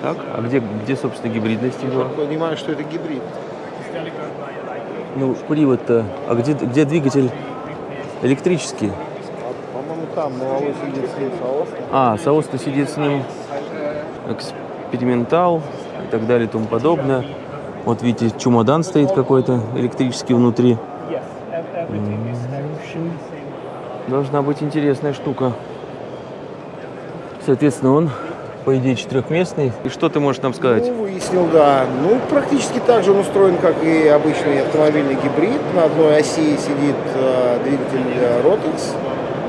S1: Так, а где, где собственно, гибридность его?
S2: Понимаю, что это гибрид.
S1: Ну, привод-то. А где, где двигатель электрический?
S2: А, По-моему, там малой сидит с ним.
S1: А, соосный сидит с ним, экспериментал и так далее и тому подобное. Вот видите, чемодан стоит какой-то электрический внутри. М, Должна быть интересная штука. Соответственно, он, по идее, четырехместный. И что ты можешь нам сказать?
S2: Ну, выяснил, да. Ну, практически так же он устроен, как и обычный автомобильный гибрид. На одной оси сидит э, двигатель Rotax.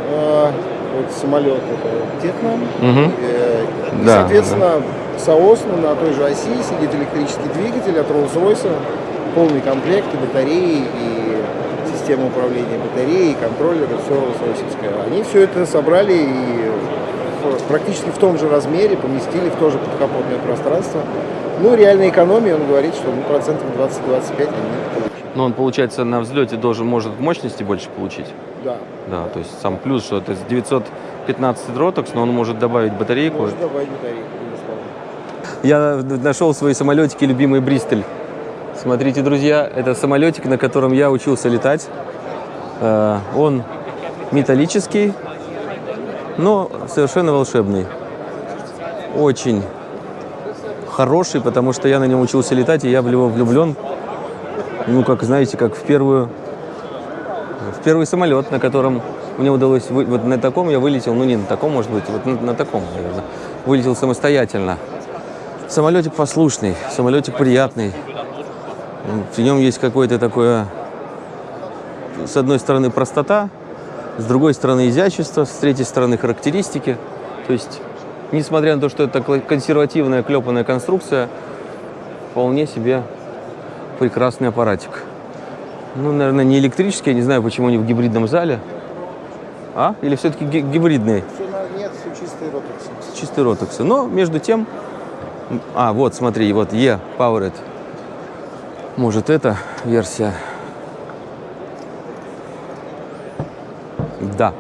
S2: Э, вот самолет это Технам.
S1: Мгм.
S2: Э, и,
S1: Да,
S2: соответственно, соосно на той же оси сидит электрический двигатель от Rolls-Royce. Полный комплект и батареи, и система управления батареей, контроллеры, все Rolls-Royce. Они все это собрали и практически в том же размере поместили в то же подкапотное пространство. Ну, реальная экономия, он говорит, что ну, процентов 20-25 они получили.
S1: Но он, получается, на взлете должен может мощности больше получить.
S2: Да,
S1: Да, то есть сам плюс, что это 915 Rotox, но он может добавить батарейку.
S2: можно добавить батарейку, безусловно.
S1: Я нашел свои самолетики, любимый Бристоль. Смотрите, друзья, это самолетик, на котором я учился летать. Э, Он металлический, но совершенно волшебный. Очень хороший, потому что я на нем учился летать, и я в него влюблен. Ну, как знаете, как в первую в первый самолет, на котором мне удалось, вы- вот на таком я вылетел, ну не на таком, может быть, вот на, на таком, наверное, вылетел самостоятельно. Самолетик послушный, самолетик приятный. В нем есть какое-то такое, с одной стороны, простота, с другой стороны, изящество, с третьей стороны, характеристики. То есть, несмотря на то, что это консервативная, клепанная конструкция, вполне себе прекрасный аппаратик. Ну, наверное, не электрический, я не знаю, почему они в гибридном зале. А? Или все-таки гибридный?
S2: Нет, все чистые ротоксы.
S1: чистые ротоксы. Но между тем... А, вот, смотри, вот E Powered. Может, это версия? Да.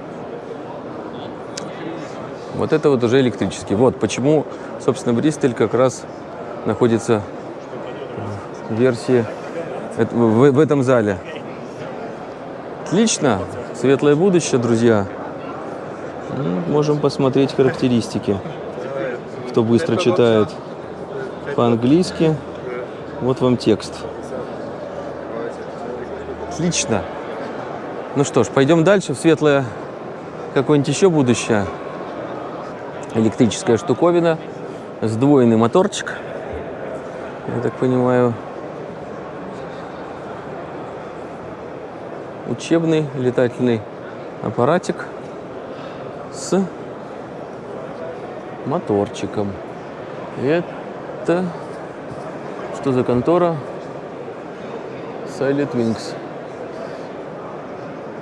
S1: Вот это вот уже электрический. Вот почему, собственно, Бристоль как раз находится в версии в этом зале. Отлично. Светлое будущее, друзья. Ну, Можем посмотреть характеристики. Кто быстро читает по-английски, вот вам текст. Отлично. Ну что ж, пойдем дальше в светлое какое-нибудь еще будущее. Электрическая штуковина, сдвоенный моторчик. Я так понимаю, учебный летательный аппаратик с моторчиком. Это что за контора? Silent Wings.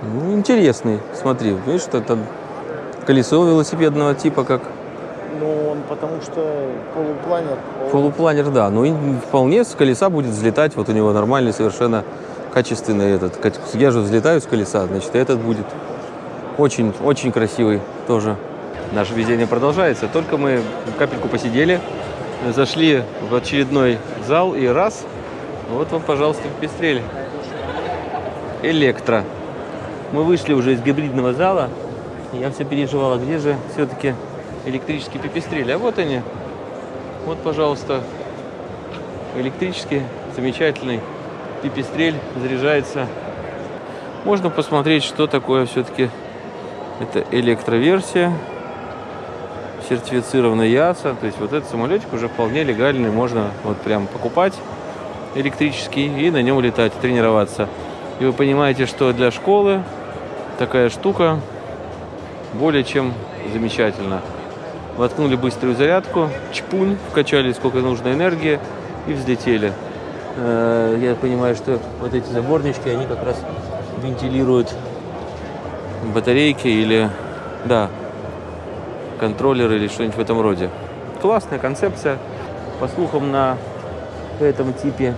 S1: Ну, интересный. Смотри, видишь, что это колесо велосипедного типа, как
S2: Ну, он потому что полупланер. пол-
S1: полупланер, да. Ну, и вполне с колеса будет взлетать. Вот у него нормальный, совершенно качественный этот. Я же взлетаю с колеса, значит, и этот будет очень, очень красивый тоже. Наше везение продолжается. Только мы капельку посидели, зашли в очередной зал и раз, вот вам, пожалуйста, пестрель. Электро. Мы вышли уже из гибридного зала. Я все переживала, где же все-таки электрические пепестрели. А вот они. Вот, пожалуйста, электрический, замечательный пипестрель заряжается. Можно посмотреть, что такое все-таки это электроверсия, сертифицированная ЯСА. То есть вот этот самолетик уже вполне легальный, можно вот прям покупать электрический и на нем летать, тренироваться. И вы понимаете, что для школы такая штука более чем замечательно. Воткнули быструю зарядку, чпунь, вкачали сколько нужно энергии и взлетели. Э, Я понимаю, что вот эти заборнички, они как раз вентилируют батарейки или, да, контроллеры или что-нибудь в этом роде. Классная концепция. По слухам, на этом типе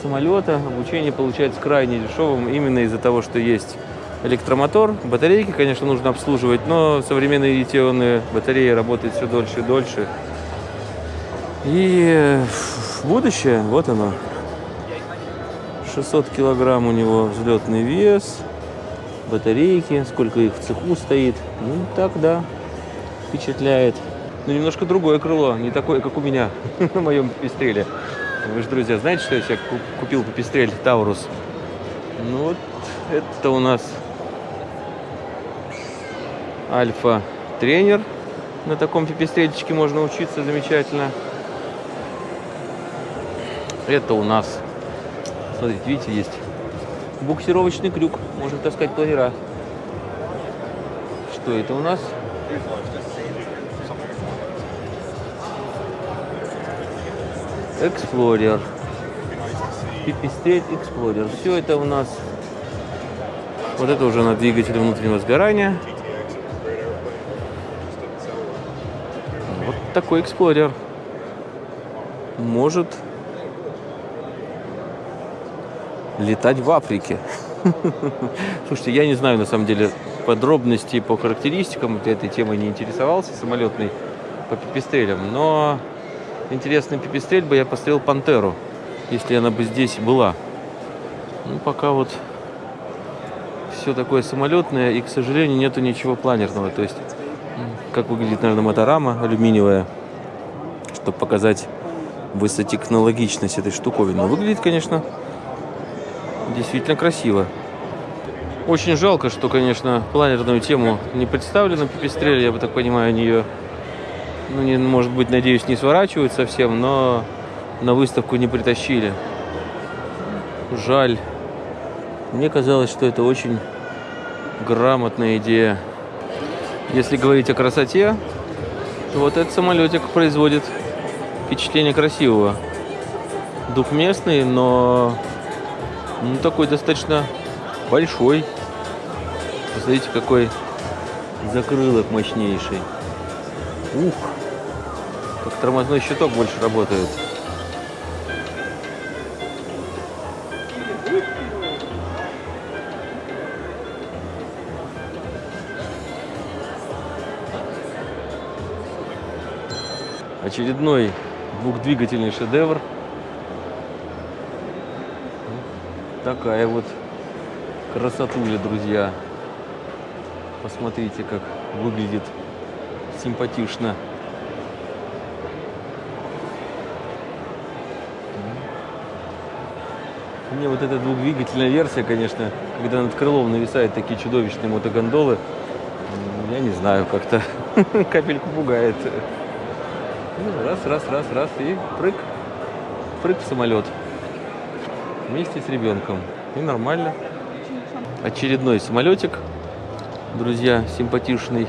S1: самолета обучение получается крайне дешевым именно из-за того, что есть электромотор. Батарейки, конечно, нужно обслуживать, но современные литионные батареи работают все дольше и дольше. И э, будущее, вот оно. 600 килограмм у него взлетный вес, батарейки, сколько их в цеху стоит. Ну, так, да, впечатляет. Но немножко другое крыло, не такое, как у меня на моем пестреле. Вы же, друзья, знаете, что я себе ку- купил пестрель Таурус? Ну вот, это у нас альфа-тренер. На таком пипестрельчике можно учиться замечательно. Это у нас, смотрите, видите, есть буксировочный крюк. Можно таскать планера. Что это у нас? Explorer. Pipistrel Explorer. Все это у нас... Вот это уже на двигателе внутреннего сгорания. Такой Explorer. Может летать в Африке. Слушайте, я не знаю на самом деле подробностей по характеристикам, вот этой темой не интересовался, самолетной по пипестрелям, но интересный пипестрель бы я пострелил Пантеру, если она бы здесь была. Ну, пока вот все такое самолетное, и, к сожалению, нету ничего планерного. То есть, как выглядит, наверное, моторама алюминиевая, чтобы показать высотехнологичность этой штуковины. Но выглядит, конечно, действительно красиво. Очень жалко, что, конечно, планерную тему не представлена пипестрель. Я бы так понимаю, они ее, ну, не, может быть, надеюсь, не сворачивают совсем, но на выставку не притащили. Жаль. Мне казалось, что это очень грамотная идея. Если говорить о красоте, то вот этот самолетик производит впечатление красивого. Двухместный, но ну, такой достаточно большой. Посмотрите, какой закрылок мощнейший. Ух! Как тормозной щиток больше работает. Очередной двухдвигательный шедевр. Такая вот красотуля, друзья. Посмотрите, как выглядит симпатично. Мне вот эта двухдвигательная версия, конечно, когда над крылом нависают такие чудовищные мотогондолы, я не знаю, как-то капельку пугает. Ну, Раз, раз, раз, раз, и прыг, прыг в самолет вместе с ребенком. И нормально. Очередной самолетик, друзья, симпатичный.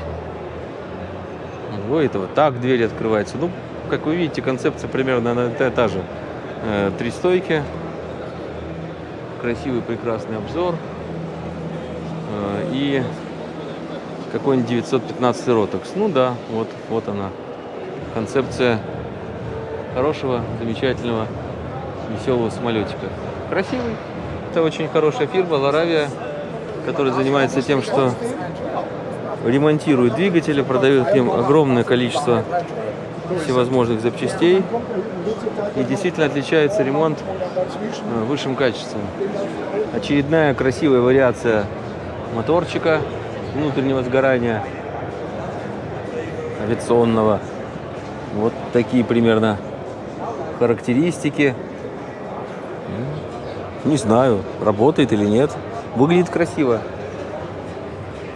S1: Ой, это вот так дверь открывается. Ну, как вы видите, концепция примерно она та, та же. Э, Три стойки, красивый, прекрасный обзор э, и какой-нибудь 915 ротокс. Ну да, вот, вот она. Концепция хорошего, замечательного, веселого самолетика. Красивый. Это очень хорошая фирма Ларавия, которая занимается тем, что ремонтирует двигатели, продает к ним огромное количество всевозможных запчастей. И действительно отличается ремонт э, высшим качеством. Очередная красивая вариация моторчика внутреннего сгорания авиационного. Вот такие примерно характеристики. Не знаю, работает или нет. Выглядит красиво.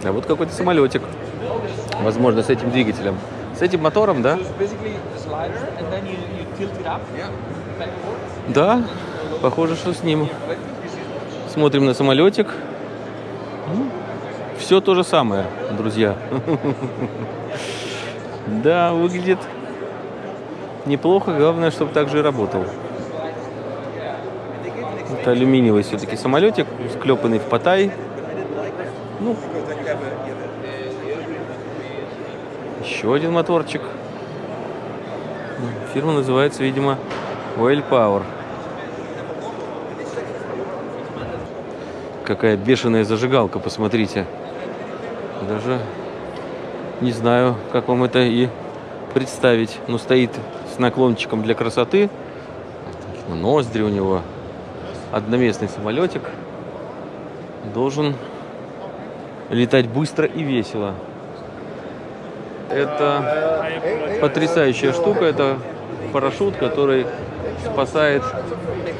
S1: А вот какой-то самолетик. Возможно, с этим двигателем. С этим мотором, да? Да, похоже, что с ним. Смотрим на самолетик. Все то же самое, друзья. Да, выглядит неплохо. Главное, чтобы так же и работал. Это алюминиевый все-таки самолетик, склепанный в потай. Ну, еще один моторчик. Фирма называется, видимо, Oil Power. Какая бешеная зажигалка, посмотрите. Даже не знаю, как вам это и представить. Но стоит наклончиком для красоты. Ноздри у него. Одноместный самолетик. Должен летать быстро и весело. Это потрясающая штука. Это парашют, который спасает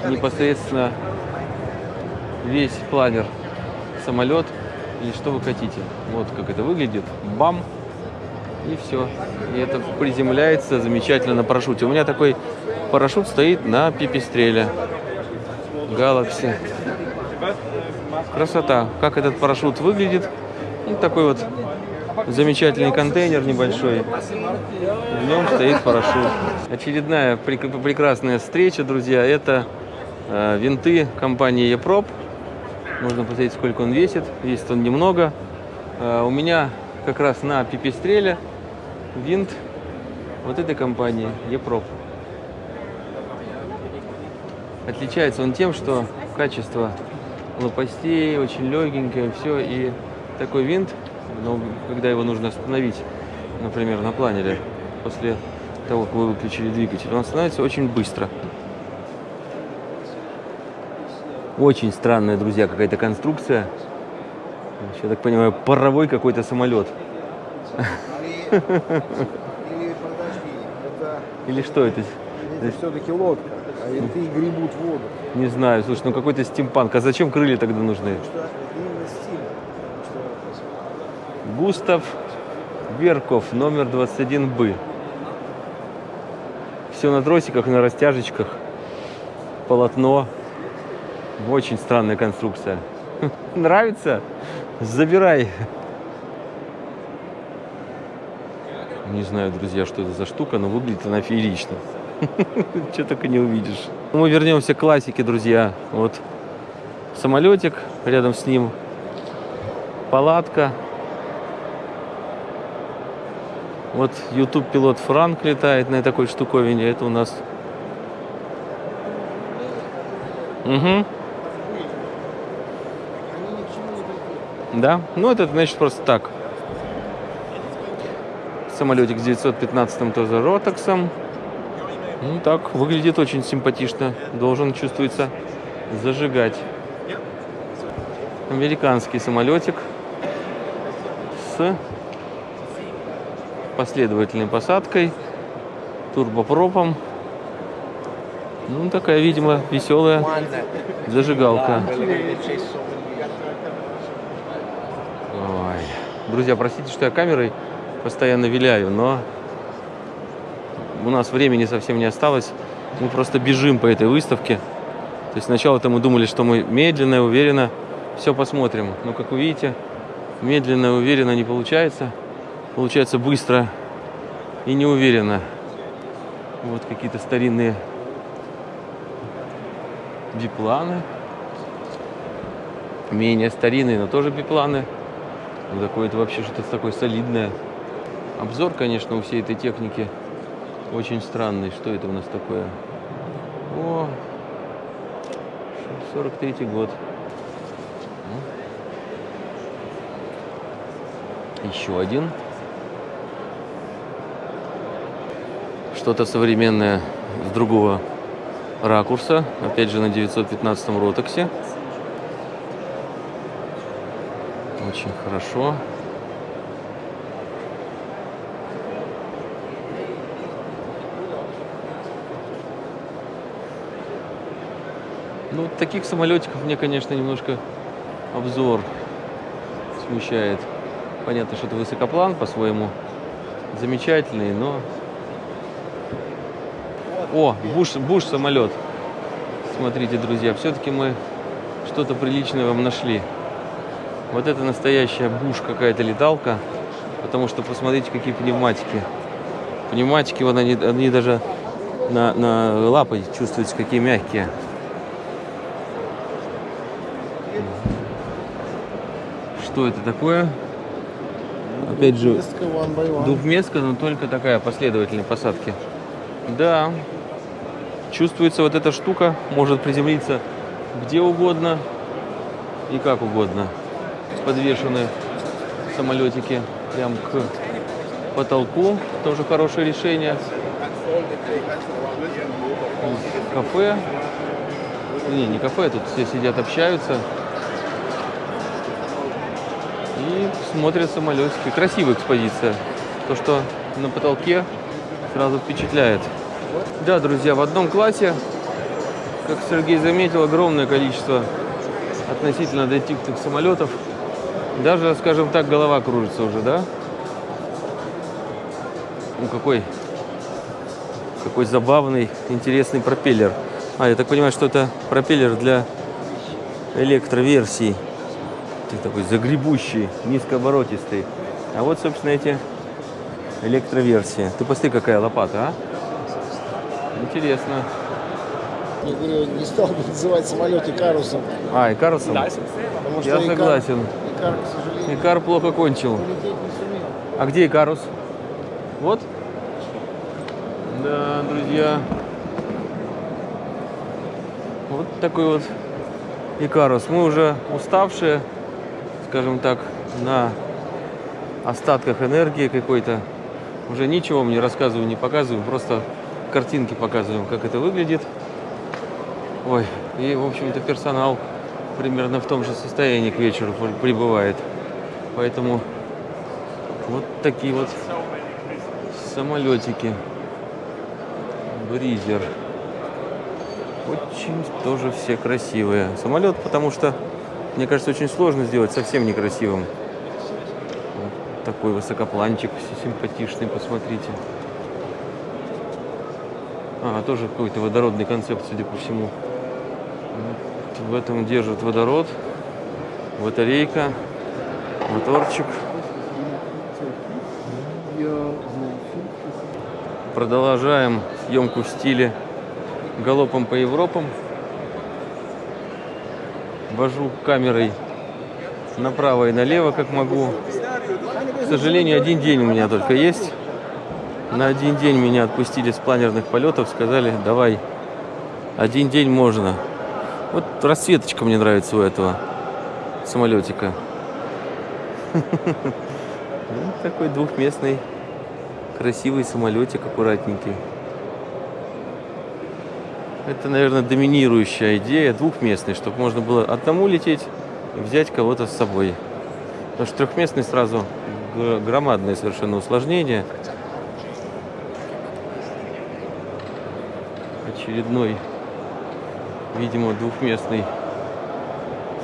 S1: непосредственно весь планер самолет или что вы хотите. Вот как это выглядит. Бам! И все. И это приземляется замечательно на парашюте. У меня такой парашют стоит на пипистреле. Galaxy. Красота. Как этот парашют выглядит. И такой вот замечательный контейнер небольшой. В нем стоит парашют. Очередная прек- прекрасная встреча, друзья. Это э, винты компании Епроп. Можно посмотреть, сколько он весит. Весит он немного. Э, у меня как раз на пипистреле винт вот этой компании Епроп. Отличается он тем, что качество лопастей очень легенькое, все. И такой винт, ну, когда его нужно остановить, например, на планере, после того, как вы выключили двигатель, он становится очень быстро. Очень странная, друзья, какая-то конструкция. Я так понимаю, паровой какой-то самолет.
S2: Или, или это,
S1: что это?
S2: это все-таки лодка, а винты гребут воду.
S1: Не знаю, слушай, ну какой-то стимпанк. А зачем крылья тогда нужны?
S2: Это
S1: Густав Верков, номер 21Б. Все на тросиках, на растяжечках. Полотно. Очень странная конструкция. Нравится? Забирай. Не знаю, друзья, что это за штука, но выглядит она феерично. Что только не увидишь. Мы вернемся к классике, друзья. Вот самолетик, рядом с ним палатка. Вот YouTube пилот Франк летает на такой штуковине. Это у нас. Угу. Да? Ну, это значит просто так. Самолетик с 915 тоже Ротоксом. Ну, так, выглядит очень симпатично. Должен, чувствуется, зажигать. Американский самолетик с последовательной посадкой, турбопропом. Ну, такая, видимо, веселая зажигалка. Ой. Друзья, простите, что я камерой постоянно виляю, но у нас времени совсем не осталось. Мы просто бежим по этой выставке. То есть сначала-то мы думали, что мы медленно и уверенно все посмотрим. Но, как вы видите, медленно уверенно не получается. Получается быстро и неуверенно. Вот какие-то старинные бипланы. Менее старинные, но тоже бипланы. Ну, такое это вообще что-то такое солидное. Обзор, конечно, у всей этой техники очень странный. Что это у нас такое? О, 43 год. Еще один. Что-то современное с другого ракурса. Опять же на 915 ротоксе. Очень хорошо. Ну, таких самолетиков мне, конечно, немножко обзор смущает. Понятно, что это высокоплан по-своему замечательный, но... О, буш, буш самолет. Смотрите, друзья, все-таки мы что-то приличное вам нашли. Вот это настоящая буш какая-то леталка. Потому что посмотрите, какие пневматики. Пневматики, вот они, они даже на, на лапой чувствуются, какие мягкие. Что это такое? Опять же. Двухместка, но только такая последовательная посадки. Да. Чувствуется вот эта штука, может приземлиться где угодно и как угодно. Подвешены самолетики прям к потолку. Тоже хорошее решение. Кафе. Не, не кафе, тут все сидят, общаются. И смотрят самолетики. Красивая экспозиция. То, что на потолке сразу впечатляет. Да, друзья, в одном классе, как Сергей заметил, огромное количество относительно детектных самолетов. Даже, скажем так, голова кружится уже, да? Ну, какой, какой забавный, интересный пропеллер. А, я так понимаю, что это пропеллер для электроверсий. Ты такой загребущий, низкооборотистый. А вот, собственно, эти электроверсии. Ты посмотри, какая лопата, а? Интересно.
S2: Я говорю, не стал бы называть самолет Икарусом,
S1: А, Икарусом?
S2: потому что
S1: Я
S2: Икар-
S1: согласен.
S2: Икар, к сожалению,
S1: Икар плохо кончил. А где Икарус? Вот? Да, друзья. Вот такой вот Икарус. Мы уже уставшие, скажем так, на остатках энергии какой-то. Уже ничего вам не рассказываю, не показываю, просто картинки показываем, как это выглядит. Ой, и, в общем-то, персонал примерно в том же состоянии к вечеру при- прибывает. Поэтому вот такие вот самолетики. Бризер. Очень тоже все красивые. Самолет, потому что, мне кажется, очень сложно сделать совсем некрасивым. Вот такой высокопланчик си- симпатичный, посмотрите. А, тоже какой-то водородный концепт, судя по всему. В этом держит водород, батарейка, моторчик. Продолжаем съемку в стиле галопом по Европам. Вожу камерой направо и налево, как могу. К сожалению, один день у меня только есть. На один день меня отпустили с планерных полетов, сказали, давай, один день можно. Вот расцветочка мне нравится у этого самолетика. Ну, Такой двухместный красивый самолетик, аккуратненький. Это, наверное, доминирующая идея, двухместный, чтобы можно было одному лететь и взять кого-то с собой. Потому что трехместный сразу гр- громадное совершенно усложнение. Очередной, видимо, двухместный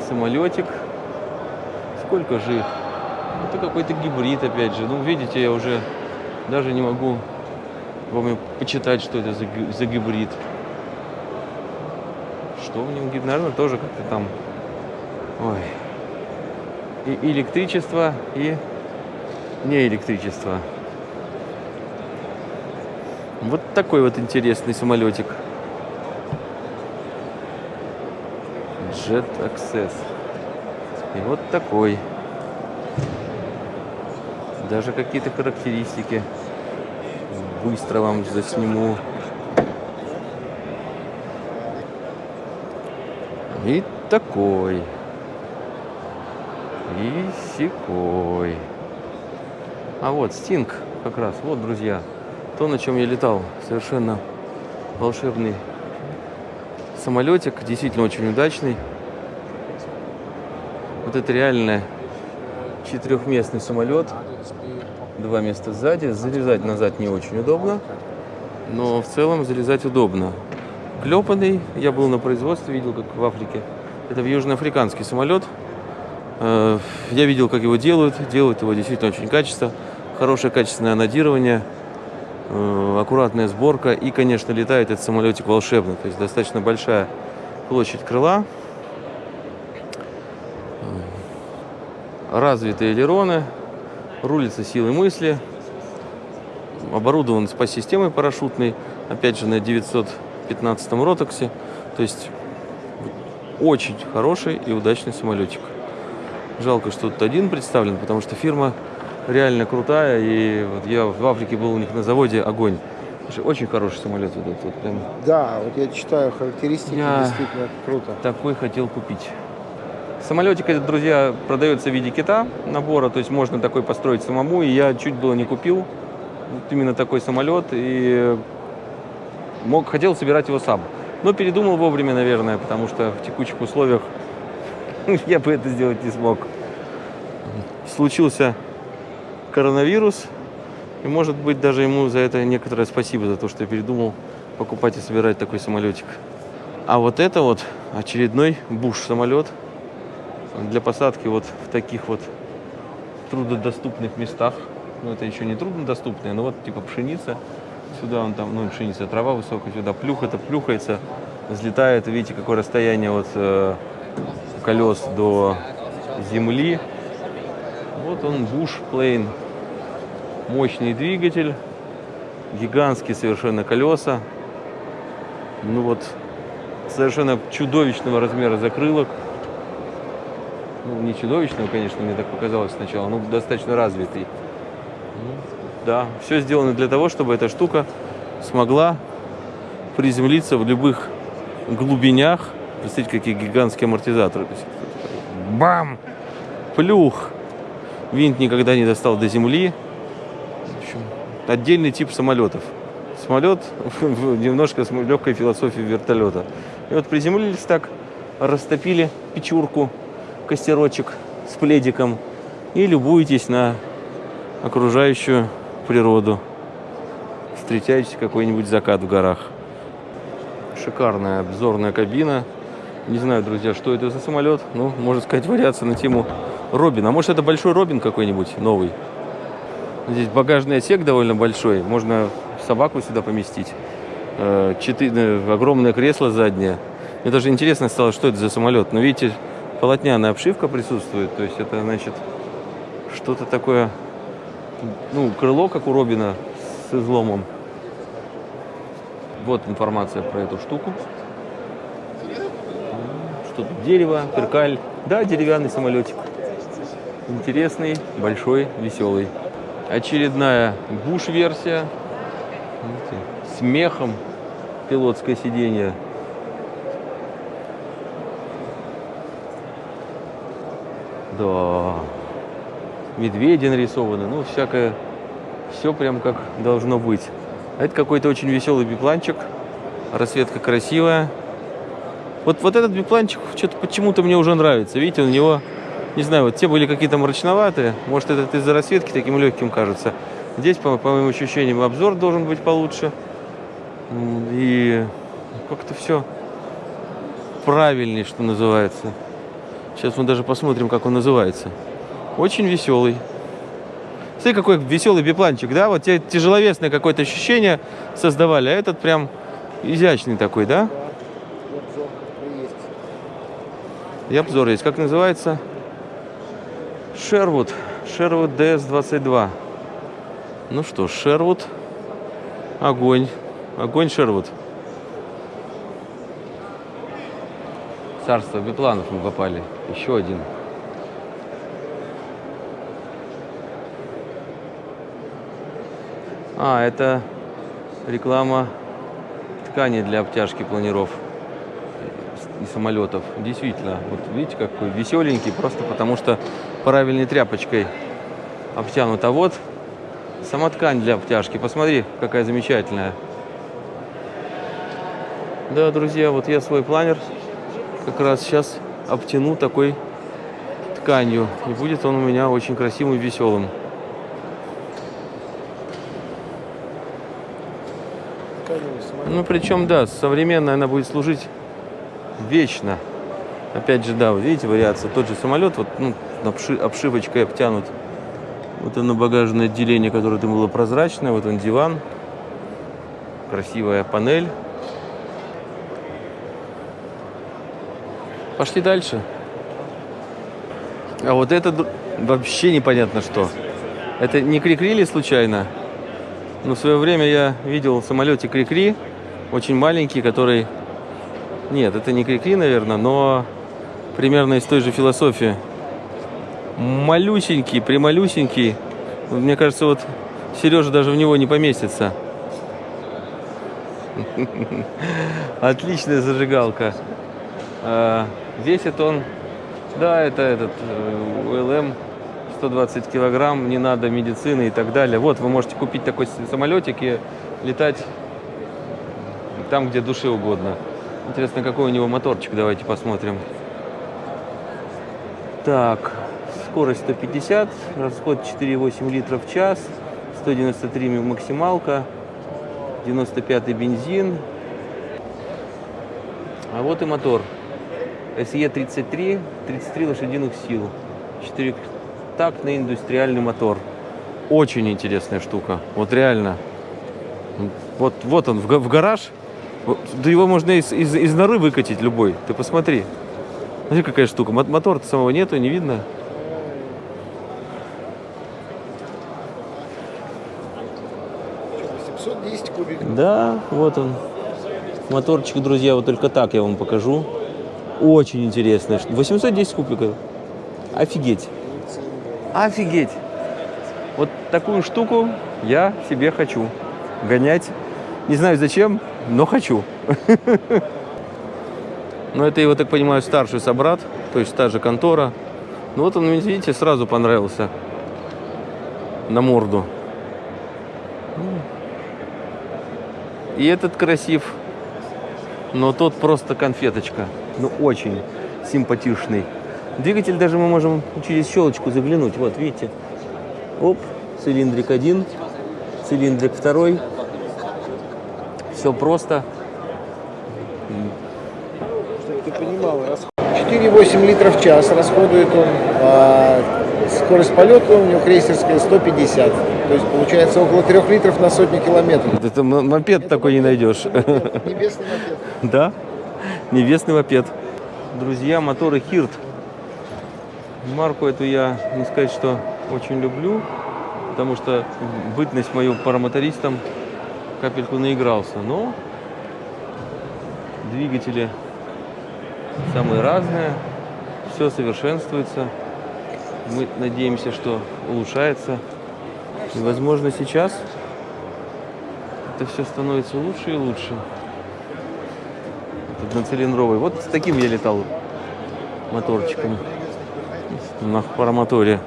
S1: самолетик. Сколько же их? Это какой-то гибрид, опять же. Ну, видите, я уже даже не могу вам почитать, что это за, за гибрид. Что в нем гибрид? Наверное, тоже как-то там... Ой. И электричество, и не электричество. Вот такой вот интересный самолетик. Jet Access. И вот такой. Даже какие-то характеристики. Быстро вам засниму. И такой. И секой. А вот Стинг как раз. Вот, друзья. То, на чем я летал. Совершенно волшебный самолетик. Действительно очень удачный. Вот это реально четырехместный самолет. Два места сзади. Залезать назад не очень удобно. Но в целом залезать удобно. Клепанный. Я был на производстве, видел, как в Африке. Это в южноафриканский самолет. Э, Я видел, как его делают. Делают его действительно очень качественно. Хорошее качественное анодирование. э, Аккуратная сборка. И, конечно, летает этот самолетик волшебно. То есть достаточно большая площадь крыла. Развитые элероны, рулится силой мысли, оборудован спас-системой парашютной, опять же на 915 ротоксе, то есть очень хороший и удачный самолетик. Жалко, что тут один представлен, потому что фирма реально крутая. И вот я в Африке был у них на заводе огонь. Очень хороший самолет вот этот. Вот прям
S2: Да, вот я читаю характеристики,
S1: Я-
S2: действительно круто.
S1: такой хотел купить. Самолетик этот, друзья, продается в виде кита набора, то есть можно такой построить самому. И я чуть было не купил вот именно такой самолет и мог, хотел собирать его сам. Но передумал вовремя, наверное, потому что в текущих условиях я бы это сделать не смог. Случился коронавирус, и может быть даже ему за это некоторое спасибо, за то, что я передумал покупать и собирать такой самолетик. А вот это вот очередной буш самолет для посадки вот в таких вот труднодоступных местах. Ну, это еще не труднодоступные, но вот типа пшеница. Сюда он там, ну, пшеница, трава высокая, сюда плюх, это плюхается, взлетает. Видите, какое расстояние от э, колес до земли. Вот он, буш плейн. Мощный двигатель, гигантские совершенно колеса. Ну вот, совершенно чудовищного размера закрылок. Ну, не чудовищного, конечно, мне так показалось сначала, но достаточно развитый. Да, все сделано для того, чтобы эта штука смогла приземлиться в любых глубинях. Представьте, какие гигантские амортизаторы. Бам! Плюх! Винт никогда не достал до земли. Отдельный тип самолетов. Самолет немножко с легкой философией вертолета. И вот приземлились так, растопили печурку, костерочек с пледиком и любуетесь на окружающую природу. Встречаете какой-нибудь закат в горах. Шикарная обзорная кабина. Не знаю, друзья, что это за самолет. Ну, можно сказать, вариация на тему Робин. А может, это большой Робин какой-нибудь новый? Здесь багажный отсек довольно большой. Можно собаку сюда поместить. Э, Четыре, огромное кресло заднее. Мне даже интересно стало, что это за самолет. Но видите, полотняная обшивка присутствует. То есть это, значит, что-то такое... Ну, крыло, как у Робина, с изломом. Вот информация про эту штуку. Что тут? Дерево, перкаль. Да, деревянный самолетик. Интересный, большой, веселый. Очередная буш-версия. С мехом пилотское сиденье. Да. Медведи нарисованы. Ну, всякое. Все прям как должно быть. А это какой-то очень веселый бипланчик. Расцветка красивая. Вот, вот этот бипланчик что-то почему-то мне уже нравится. Видите, у него, не знаю, вот те были какие-то мрачноватые. Может, этот из-за расцветки таким легким кажется. Здесь, по, по моим ощущениям, обзор должен быть получше. И как-то все правильнее, что называется. Сейчас мы даже посмотрим, как он называется. Очень веселый. Смотри, какой веселый бипланчик, да? Вот те тяжеловесное какое-то ощущение создавали, а этот прям изящный такой, да?
S2: И обзор есть.
S1: Как называется? Шервуд. Шервуд DS22. Ну что, Шервуд. Огонь. Огонь Шервуд. Царство бипланов мы попали. Еще один. А, это реклама ткани для обтяжки планиров и самолетов. Действительно, вот видите, какой веселенький, просто потому что правильной тряпочкой обтянут. А вот сама ткань для обтяжки. Посмотри, какая замечательная. Да, друзья, вот я свой планер как раз сейчас обтяну такой тканью. И будет он у меня очень красивым и веселым. Ну, причем, да, современная она будет служить вечно. Опять же, да, вот видите, вариация. Тот же самолет, вот ну, обши- обшивочкой обтянут. Вот оно багажное отделение, которое там было прозрачное. Вот он диван. Красивая панель. Пошли дальше. А вот это вообще непонятно что. Это не крикрили случайно? Ну, в свое время я видел в самолете Крикри, очень маленький, который... Нет, это не Крикри, наверное, но примерно из той же философии. Малюсенький, прималюсенький. Мне кажется, вот Сережа даже в него не поместится. Отличная зажигалка. Весит он, да, это этот э, УЛМ 120 килограмм, не надо медицины и так далее. Вот, вы можете купить такой самолетик и летать там, где душе угодно. Интересно, какой у него моторчик, давайте посмотрим. Так, скорость 150, расход 4,8 литров в час, 193 максималка, 95 бензин. А вот и мотор. SE33, 33 лошадиных сил. Четырехтактный индустриальный мотор. Очень интересная штука. Вот реально. Вот, вот он в, га- в гараж. Да его можно из, из, из норы выкатить любой. Ты посмотри. Смотри, какая штука. Мо- Мотора-то самого нету, не видно.
S2: Что, 710 кубиков.
S1: Да, вот он. Моторчик, друзья, вот только так я вам покажу. Очень интересно. 810 кубиков. Офигеть. Офигеть. Вот такую штуку я себе хочу гонять. Не знаю зачем, но хочу. Но это его, так понимаю, старший собрат, то есть та же контора. Ну вот он, видите, сразу понравился на морду. И этот красив, но тот просто конфеточка. Ну, очень симпатичный. Двигатель даже мы можем через щелочку заглянуть. Вот, видите? Оп, цилиндрик один, цилиндрик второй. Все просто.
S2: Чтобы ты понимал, расход. 4,8 литров в час расходует он. а скорость полета у него крейсерская 150. То есть получается около 3 литров на сотню километров.
S1: Это мопед такой не найдешь.
S2: Небесный мопед.
S1: Да, небесный мопед. Друзья, моторы Хирт. Марку эту я не сказать, что очень люблю, потому что бытность мою парамотористом капельку наигрался. Но двигатели самые разные, все совершенствуется. Мы надеемся, что улучшается. И, возможно, сейчас это все становится лучше и лучше. Одноцилиндровый. Вот с таким я летал моторчиком на парамоторе.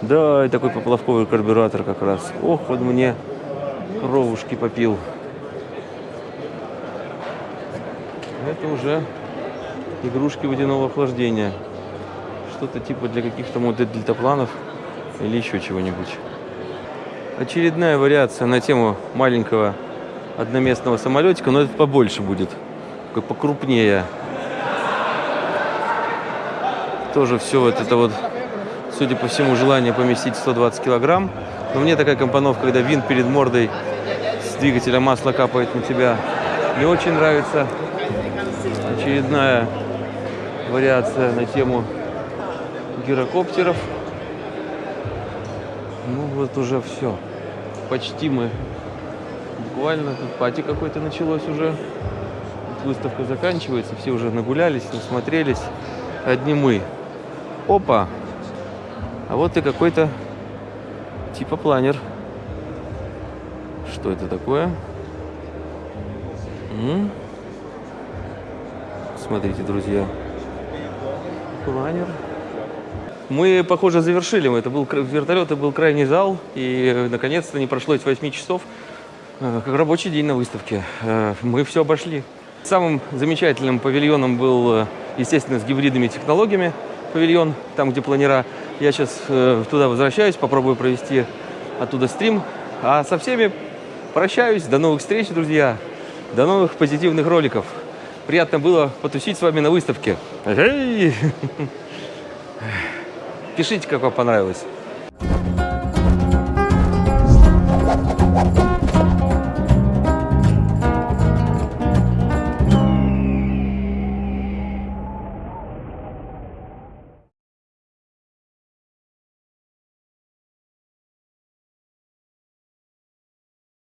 S1: Да, и такой поплавковый карбюратор как раз. Ох, вот мне кровушки попил. Это уже игрушки водяного охлаждения. Что-то типа для каких-то модулей дельтапланов или еще чего-нибудь. Очередная вариация на тему маленького одноместного самолетика, но это побольше будет, такой покрупнее. Тоже все вот это вот, судя по всему, желание поместить 120 килограмм. Но мне такая компоновка, когда винт перед мордой с двигателя масло капает на тебя, не очень нравится. Очередная вариация на тему гирокоптеров. Ну вот уже все. Почти мы. Буквально тут пати какой-то началось уже. Выставка заканчивается, все уже нагулялись, насмотрелись. Одни мы. Опа! А вот и какой-то типа планер. Что это такое? М? Смотрите, друзья. Планер. Мы, похоже, завершили. Это был вертолет, это был крайний зал. И, э, наконец-то, не прошло эти 8 часов, э, как рабочий день на выставке. Э, Мы все обошли. Самым замечательным павильоном был, э, естественно, с гибридными технологиями павильон, там, где планера. Я сейчас туда возвращаюсь, попробую провести оттуда стрим. А со всеми прощаюсь. До новых встреч, друзья. До новых позитивных роликов. Приятно было потусить с вами на выставке. Пишите, как вам понравилось.